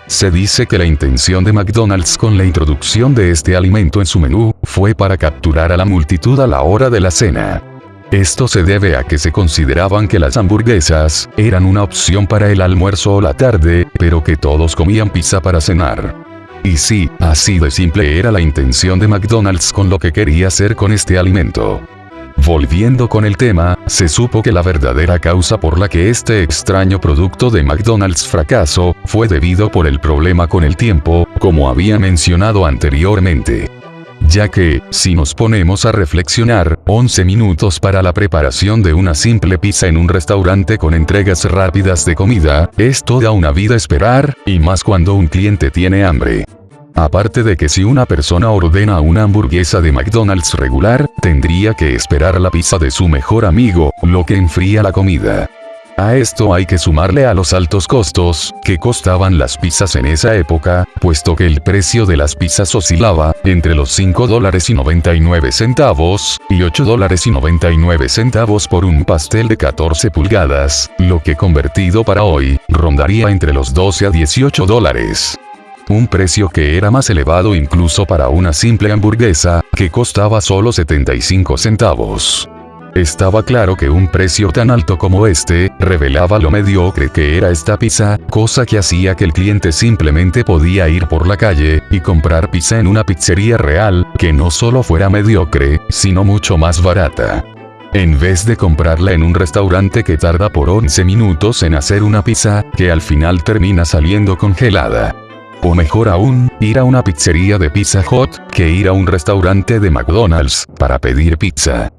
Se dice que la intención de McDonald's con la introducción de este alimento en su menú, fue para capturar a la multitud a la hora de la cena. Esto se debe a que se consideraban que las hamburguesas, eran una opción para el almuerzo o la tarde, pero que todos comían pizza para cenar. Y sí, así de simple era la intención de McDonald's con lo que quería hacer con este alimento. Volviendo con el tema, se supo que la verdadera causa por la que este extraño producto de McDonald's fracasó, fue debido por el problema con el tiempo, como había mencionado anteriormente. Ya que, si nos ponemos a reflexionar, 11 minutos para la preparación de una simple pizza en un restaurante con entregas rápidas de comida, es toda una vida esperar, y más cuando un cliente tiene hambre. Aparte de que si una persona ordena una hamburguesa de McDonald's regular, tendría que esperar la pizza de su mejor amigo, lo que enfría la comida. A esto hay que sumarle a los altos costos, que costaban las pizzas en esa época, puesto que el precio de las pizzas oscilaba, entre los 5 dólares y 99 centavos, y 8 dólares y 99 centavos por un pastel de 14 pulgadas, lo que convertido para hoy, rondaría entre los 12 a 18 dólares un precio que era más elevado incluso para una simple hamburguesa, que costaba solo 75 centavos. Estaba claro que un precio tan alto como este, revelaba lo mediocre que era esta pizza, cosa que hacía que el cliente simplemente podía ir por la calle, y comprar pizza en una pizzería real, que no solo fuera mediocre, sino mucho más barata. En vez de comprarla en un restaurante que tarda por 11 minutos en hacer una pizza, que al final termina saliendo congelada. O mejor aún, ir a una pizzería de Pizza Hut, que ir a un restaurante de McDonald's, para pedir pizza.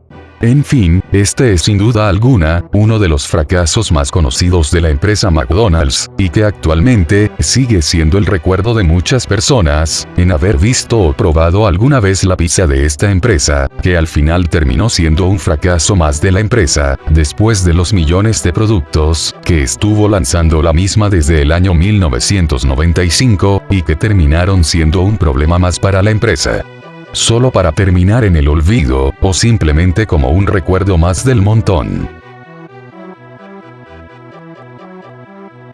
En fin, este es sin duda alguna, uno de los fracasos más conocidos de la empresa McDonald's, y que actualmente, sigue siendo el recuerdo de muchas personas, en haber visto o probado alguna vez la pizza de esta empresa, que al final terminó siendo un fracaso más de la empresa, después de los millones de productos, que estuvo lanzando la misma desde el año 1995, y que terminaron siendo un problema más para la empresa. Solo para terminar en el olvido, o simplemente como un recuerdo más del montón.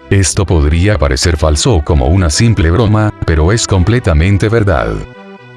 Esto podría parecer falso como una simple broma, pero es completamente verdad.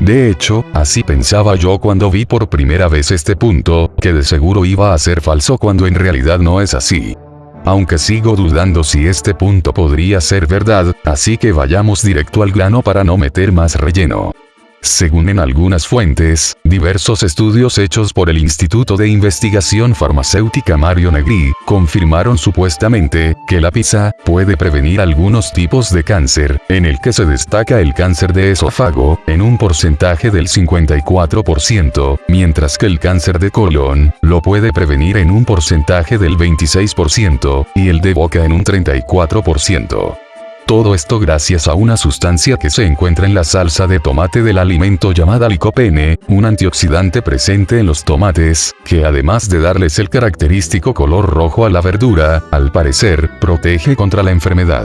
De hecho, así pensaba yo cuando vi por primera vez este punto, que de seguro iba a ser falso cuando en realidad no es así. Aunque sigo dudando si este punto podría ser verdad, así que vayamos directo al grano para no meter más relleno. Según en algunas fuentes, diversos estudios hechos por el Instituto de Investigación Farmacéutica Mario Negri, confirmaron supuestamente, que la pizza, puede prevenir algunos tipos de cáncer, en el que se destaca el cáncer de esófago, en un porcentaje del 54%, mientras que el cáncer de colon, lo puede prevenir en un porcentaje del 26%, y el de boca en un 34%. Todo esto gracias a una sustancia que se encuentra en la salsa de tomate del alimento llamada licopene, un antioxidante presente en los tomates, que además de darles el característico color rojo a la verdura, al parecer, protege contra la enfermedad.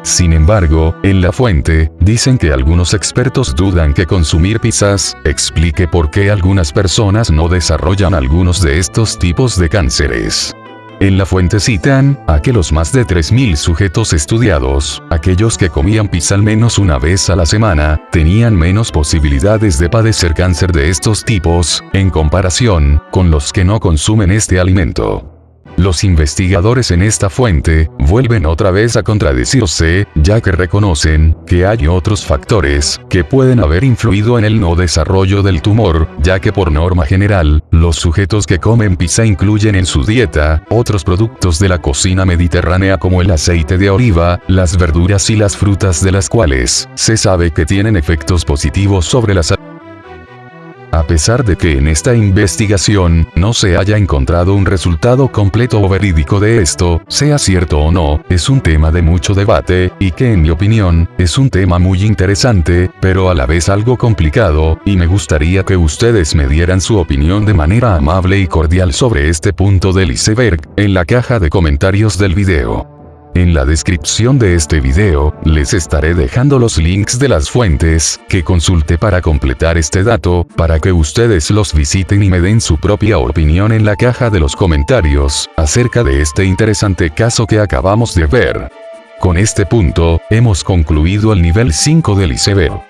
Sin embargo, en la fuente, dicen que algunos expertos dudan que consumir pizzas explique por qué algunas personas no desarrollan algunos de estos tipos de cánceres. En la fuente citan, a que los más de 3.000 sujetos estudiados, aquellos que comían pizza al menos una vez a la semana, tenían menos posibilidades de padecer cáncer de estos tipos, en comparación, con los que no consumen este alimento. Los investigadores en esta fuente, vuelven otra vez a contradecirse, ya que reconocen, que hay otros factores, que pueden haber influido en el no desarrollo del tumor, ya que por norma general, los sujetos que comen pizza incluyen en su dieta, otros productos de la cocina mediterránea como el aceite de oliva, las verduras y las frutas de las cuales, se sabe que tienen efectos positivos sobre la salud a pesar de que en esta investigación, no se haya encontrado un resultado completo o verídico de esto, sea cierto o no, es un tema de mucho debate, y que en mi opinión, es un tema muy interesante, pero a la vez algo complicado, y me gustaría que ustedes me dieran su opinión de manera amable y cordial sobre este punto del iceberg, en la caja de comentarios del video. En la descripción de este video, les estaré dejando los links de las fuentes, que consulte para completar este dato, para que ustedes los visiten y me den su propia opinión en la caja de los comentarios, acerca de este interesante caso que acabamos de ver. Con este punto, hemos concluido el nivel 5 del iceberg.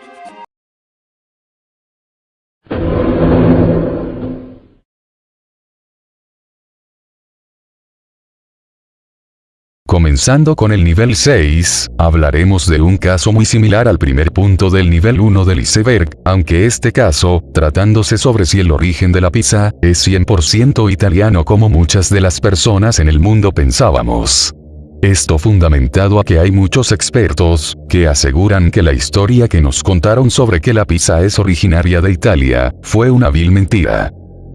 Comenzando con el nivel 6, hablaremos de un caso muy similar al primer punto del nivel 1 del iceberg, aunque este caso, tratándose sobre si el origen de la pizza, es 100% italiano como muchas de las personas en el mundo pensábamos. Esto fundamentado a que hay muchos expertos, que aseguran que la historia que nos contaron sobre que la pizza es originaria de Italia, fue una vil mentira.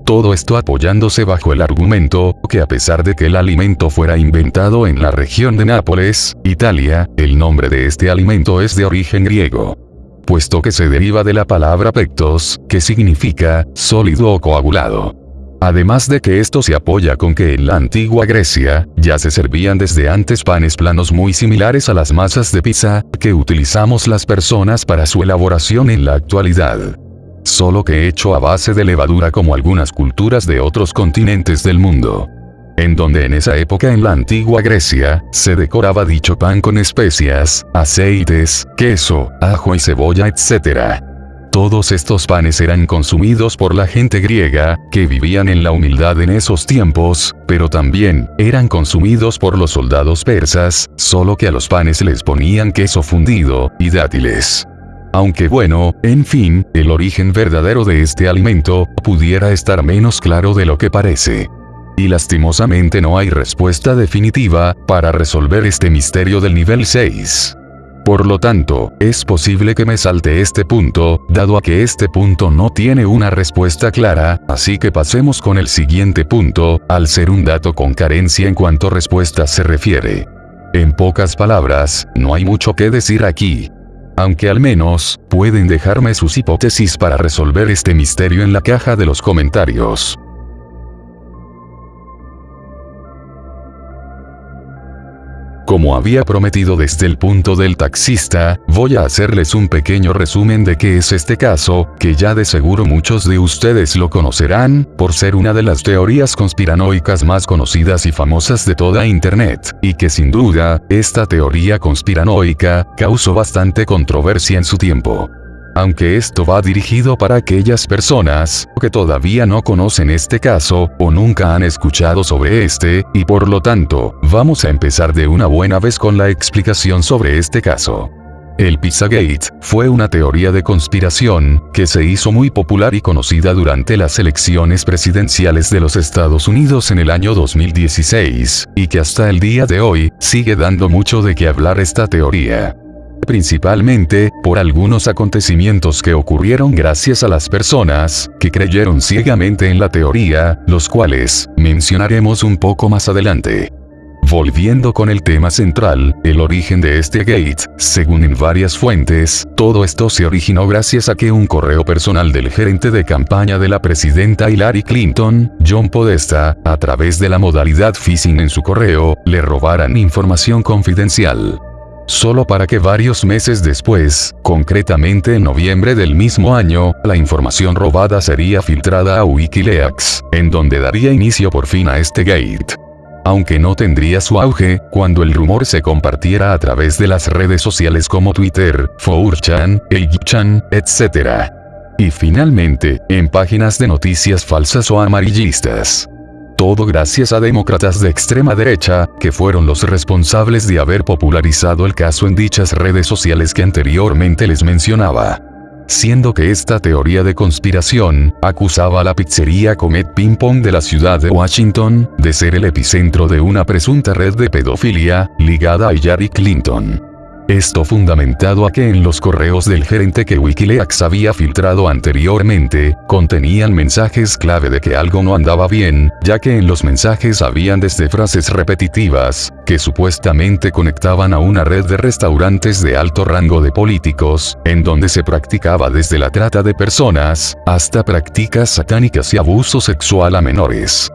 Todo esto apoyándose bajo el argumento, que a pesar de que el alimento fuera inventado en la región de Nápoles, Italia, el nombre de este alimento es de origen griego. Puesto que se deriva de la palabra pectos, que significa, sólido o coagulado. Además de que esto se apoya con que en la antigua Grecia, ya se servían desde antes panes planos muy similares a las masas de pizza, que utilizamos las personas para su elaboración en la actualidad solo que hecho a base de levadura como algunas culturas de otros continentes del mundo. En donde en esa época en la antigua Grecia, se decoraba dicho pan con especias, aceites, queso, ajo y cebolla etc. Todos estos panes eran consumidos por la gente griega, que vivían en la humildad en esos tiempos, pero también, eran consumidos por los soldados persas, solo que a los panes les ponían queso fundido, y dátiles. Aunque bueno, en fin, el origen verdadero de este alimento, pudiera estar menos claro de lo que parece. Y lastimosamente no hay respuesta definitiva, para resolver este misterio del nivel 6. Por lo tanto, es posible que me salte este punto, dado a que este punto no tiene una respuesta clara, así que pasemos con el siguiente punto, al ser un dato con carencia en cuanto respuesta se refiere. En pocas palabras, no hay mucho que decir aquí, aunque al menos, pueden dejarme sus hipótesis para resolver este misterio en la caja de los comentarios. Como había prometido desde el punto del taxista, voy a hacerles un pequeño resumen de qué es este caso, que ya de seguro muchos de ustedes lo conocerán, por ser una de las teorías conspiranoicas más conocidas y famosas de toda Internet, y que sin duda, esta teoría conspiranoica, causó bastante controversia en su tiempo aunque esto va dirigido para aquellas personas que todavía no conocen este caso o nunca han escuchado sobre este, y por lo tanto, vamos a empezar de una buena vez con la explicación sobre este caso. El Pizzagate fue una teoría de conspiración que se hizo muy popular y conocida durante las elecciones presidenciales de los Estados Unidos en el año 2016, y que hasta el día de hoy sigue dando mucho de qué hablar esta teoría principalmente, por algunos acontecimientos que ocurrieron gracias a las personas, que creyeron ciegamente en la teoría, los cuales, mencionaremos un poco más adelante. Volviendo con el tema central, el origen de este gate, según en varias fuentes, todo esto se originó gracias a que un correo personal del gerente de campaña de la presidenta Hillary Clinton, John Podesta, a través de la modalidad phishing en su correo, le robaran información confidencial solo para que varios meses después, concretamente en noviembre del mismo año, la información robada sería filtrada a Wikileaks, en donde daría inicio por fin a este gate. Aunque no tendría su auge, cuando el rumor se compartiera a través de las redes sociales como Twitter, 4chan, 8chan, etc. Y finalmente, en páginas de noticias falsas o amarillistas. Todo gracias a demócratas de extrema derecha, que fueron los responsables de haber popularizado el caso en dichas redes sociales que anteriormente les mencionaba. Siendo que esta teoría de conspiración, acusaba a la pizzería Comet Ping Pong de la ciudad de Washington, de ser el epicentro de una presunta red de pedofilia, ligada a Hillary Clinton. Esto fundamentado a que en los correos del gerente que Wikileaks había filtrado anteriormente, contenían mensajes clave de que algo no andaba bien, ya que en los mensajes habían desde frases repetitivas, que supuestamente conectaban a una red de restaurantes de alto rango de políticos, en donde se practicaba desde la trata de personas, hasta prácticas satánicas y abuso sexual a menores.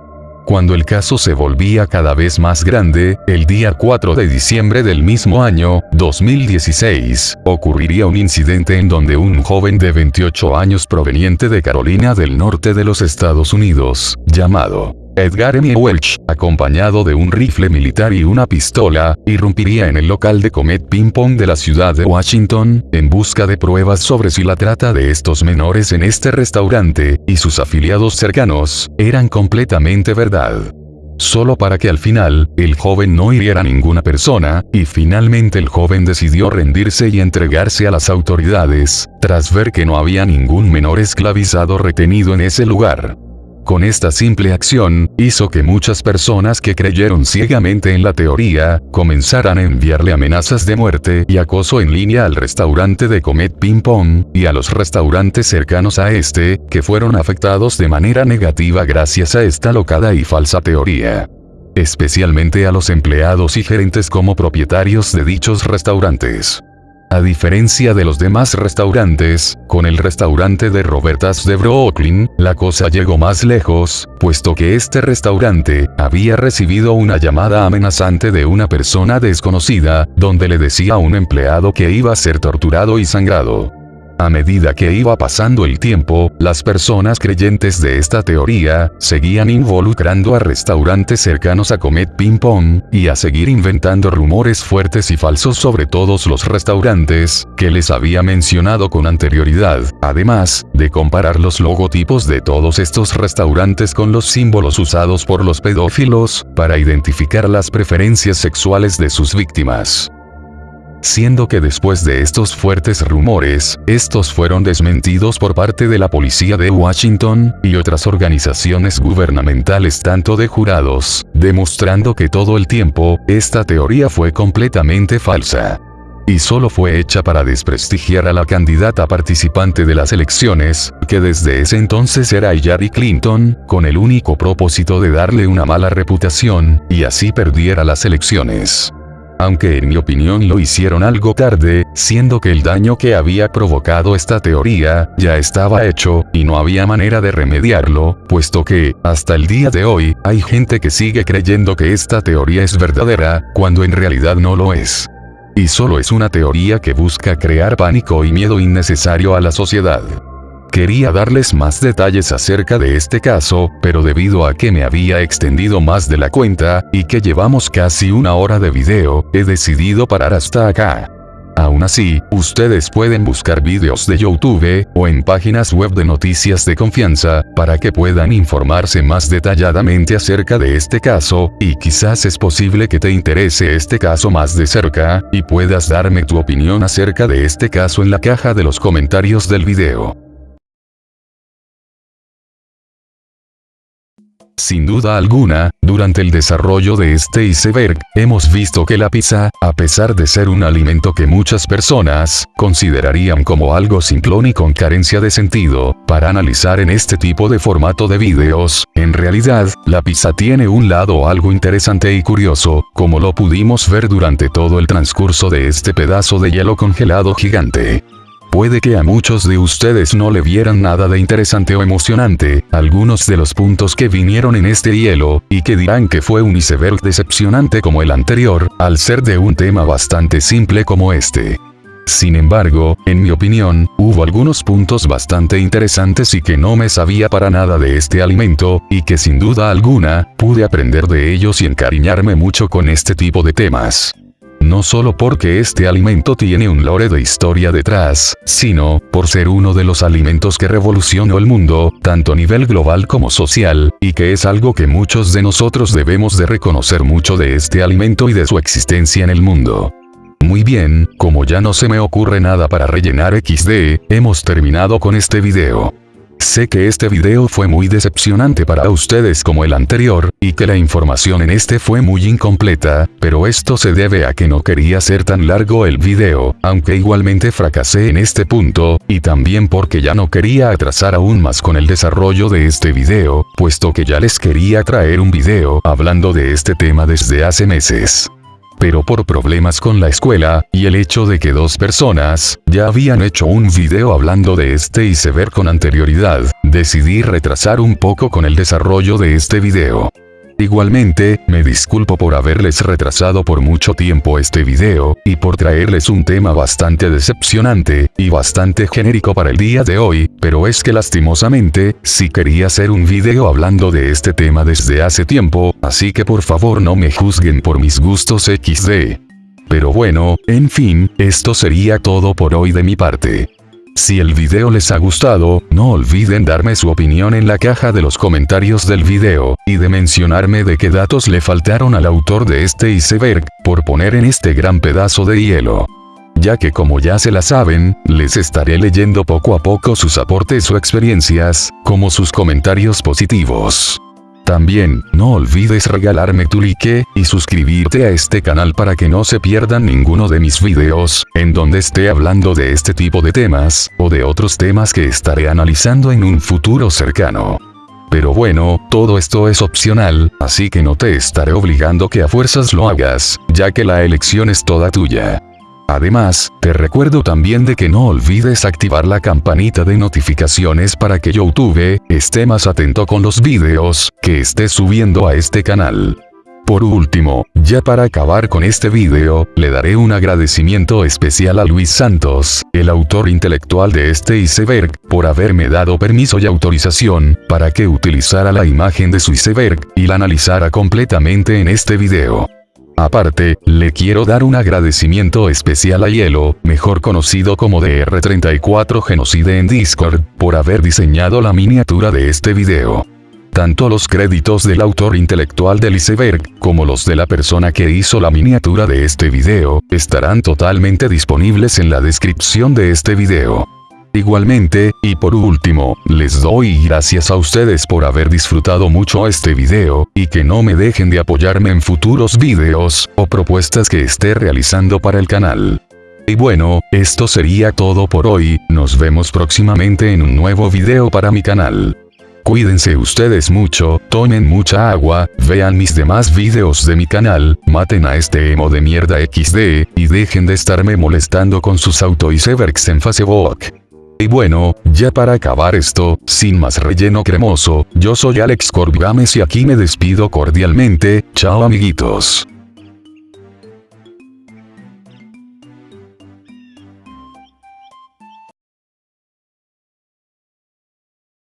Cuando el caso se volvía cada vez más grande, el día 4 de diciembre del mismo año, 2016, ocurriría un incidente en donde un joven de 28 años proveniente de Carolina del Norte de los Estados Unidos, llamado Edgar M. Welch, acompañado de un rifle militar y una pistola, irrumpiría en el local de Comet Ping Pong de la ciudad de Washington, en busca de pruebas sobre si la trata de estos menores en este restaurante, y sus afiliados cercanos, eran completamente verdad solo para que al final, el joven no hiriera a ninguna persona, y finalmente el joven decidió rendirse y entregarse a las autoridades, tras ver que no había ningún menor esclavizado retenido en ese lugar. Con esta simple acción, hizo que muchas personas que creyeron ciegamente en la teoría, comenzaran a enviarle amenazas de muerte y acoso en línea al restaurante de Comet Ping Pong, y a los restaurantes cercanos a este, que fueron afectados de manera negativa gracias a esta locada y falsa teoría especialmente a los empleados y gerentes como propietarios de dichos restaurantes. A diferencia de los demás restaurantes, con el restaurante de Robertas de Brooklyn, la cosa llegó más lejos, puesto que este restaurante había recibido una llamada amenazante de una persona desconocida, donde le decía a un empleado que iba a ser torturado y sangrado. A medida que iba pasando el tiempo, las personas creyentes de esta teoría, seguían involucrando a restaurantes cercanos a Comet Ping Pong, y a seguir inventando rumores fuertes y falsos sobre todos los restaurantes, que les había mencionado con anterioridad, además, de comparar los logotipos de todos estos restaurantes con los símbolos usados por los pedófilos, para identificar las preferencias sexuales de sus víctimas siendo que después de estos fuertes rumores, estos fueron desmentidos por parte de la policía de Washington, y otras organizaciones gubernamentales tanto de jurados, demostrando que todo el tiempo, esta teoría fue completamente falsa y solo fue hecha para desprestigiar a la candidata participante de las elecciones, que desde ese entonces era Hillary Clinton, con el único propósito de darle una mala reputación, y así perdiera las elecciones. Aunque en mi opinión lo hicieron algo tarde, siendo que el daño que había provocado esta teoría, ya estaba hecho, y no había manera de remediarlo, puesto que, hasta el día de hoy, hay gente que sigue creyendo que esta teoría es verdadera, cuando en realidad no lo es. Y solo es una teoría que busca crear pánico y miedo innecesario a la sociedad. Quería darles más detalles acerca de este caso, pero debido a que me había extendido más de la cuenta, y que llevamos casi una hora de video, he decidido parar hasta acá. Aún así, ustedes pueden buscar vídeos de YouTube, o en páginas web de noticias de confianza, para que puedan informarse más detalladamente acerca de este caso, y quizás es posible que te interese este caso más de cerca, y puedas darme tu opinión acerca de este caso en la caja de los comentarios del video. Sin duda alguna, durante el desarrollo de este iceberg, hemos visto que la pizza, a pesar de ser un alimento que muchas personas considerarían como algo simplón y con carencia de sentido, para analizar en este tipo de formato de videos, en realidad, la pizza tiene un lado algo interesante y curioso, como lo pudimos ver durante todo el transcurso de este pedazo de hielo congelado gigante. Puede que a muchos de ustedes no le vieran nada de interesante o emocionante, algunos de los puntos que vinieron en este hielo, y que dirán que fue un iceberg decepcionante como el anterior, al ser de un tema bastante simple como este. Sin embargo, en mi opinión, hubo algunos puntos bastante interesantes y que no me sabía para nada de este alimento, y que sin duda alguna, pude aprender de ellos y encariñarme mucho con este tipo de temas no solo porque este alimento tiene un lore de historia detrás, sino, por ser uno de los alimentos que revolucionó el mundo, tanto a nivel global como social, y que es algo que muchos de nosotros debemos de reconocer mucho de este alimento y de su existencia en el mundo. Muy bien, como ya no se me ocurre nada para rellenar XD, hemos terminado con este video. Sé que este video fue muy decepcionante para ustedes como el anterior, y que la información en este fue muy incompleta, pero esto se debe a que no quería ser tan largo el video, aunque igualmente fracasé en este punto, y también porque ya no quería atrasar aún más con el desarrollo de este video, puesto que ya les quería traer un video hablando de este tema desde hace meses pero por problemas con la escuela, y el hecho de que dos personas, ya habían hecho un video hablando de este y se ver con anterioridad, decidí retrasar un poco con el desarrollo de este video. Igualmente, me disculpo por haberles retrasado por mucho tiempo este video, y por traerles un tema bastante decepcionante, y bastante genérico para el día de hoy, pero es que lastimosamente, sí quería hacer un video hablando de este tema desde hace tiempo, así que por favor no me juzguen por mis gustos XD. Pero bueno, en fin, esto sería todo por hoy de mi parte. Si el video les ha gustado, no olviden darme su opinión en la caja de los comentarios del video, y de mencionarme de qué datos le faltaron al autor de este iceberg, por poner en este gran pedazo de hielo. Ya que como ya se la saben, les estaré leyendo poco a poco sus aportes o experiencias, como sus comentarios positivos. También, no olvides regalarme tu like, y suscribirte a este canal para que no se pierdan ninguno de mis videos, en donde esté hablando de este tipo de temas, o de otros temas que estaré analizando en un futuro cercano. Pero bueno, todo esto es opcional, así que no te estaré obligando que a fuerzas lo hagas, ya que la elección es toda tuya. Además, te recuerdo también de que no olvides activar la campanita de notificaciones para que YouTube esté más atento con los videos que esté subiendo a este canal. Por último, ya para acabar con este video, le daré un agradecimiento especial a Luis Santos, el autor intelectual de este iceberg, por haberme dado permiso y autorización, para que utilizara la imagen de su iceberg, y la analizara completamente en este video. Aparte, le quiero dar un agradecimiento especial a Hielo, mejor conocido como DR34 Genocide en Discord, por haber diseñado la miniatura de este video. Tanto los créditos del autor intelectual del iceberg, como los de la persona que hizo la miniatura de este video, estarán totalmente disponibles en la descripción de este video. Igualmente, y por último, les doy gracias a ustedes por haber disfrutado mucho este video, y que no me dejen de apoyarme en futuros videos, o propuestas que esté realizando para el canal. Y bueno, esto sería todo por hoy, nos vemos próximamente en un nuevo video para mi canal. Cuídense ustedes mucho, tomen mucha agua, vean mis demás videos de mi canal, maten a este emo de mierda XD, y dejen de estarme molestando con sus auto icebergs en Facebook. Y bueno, ya para acabar esto, sin más relleno cremoso, yo soy Alex Corbigames y aquí me despido cordialmente, chao amiguitos.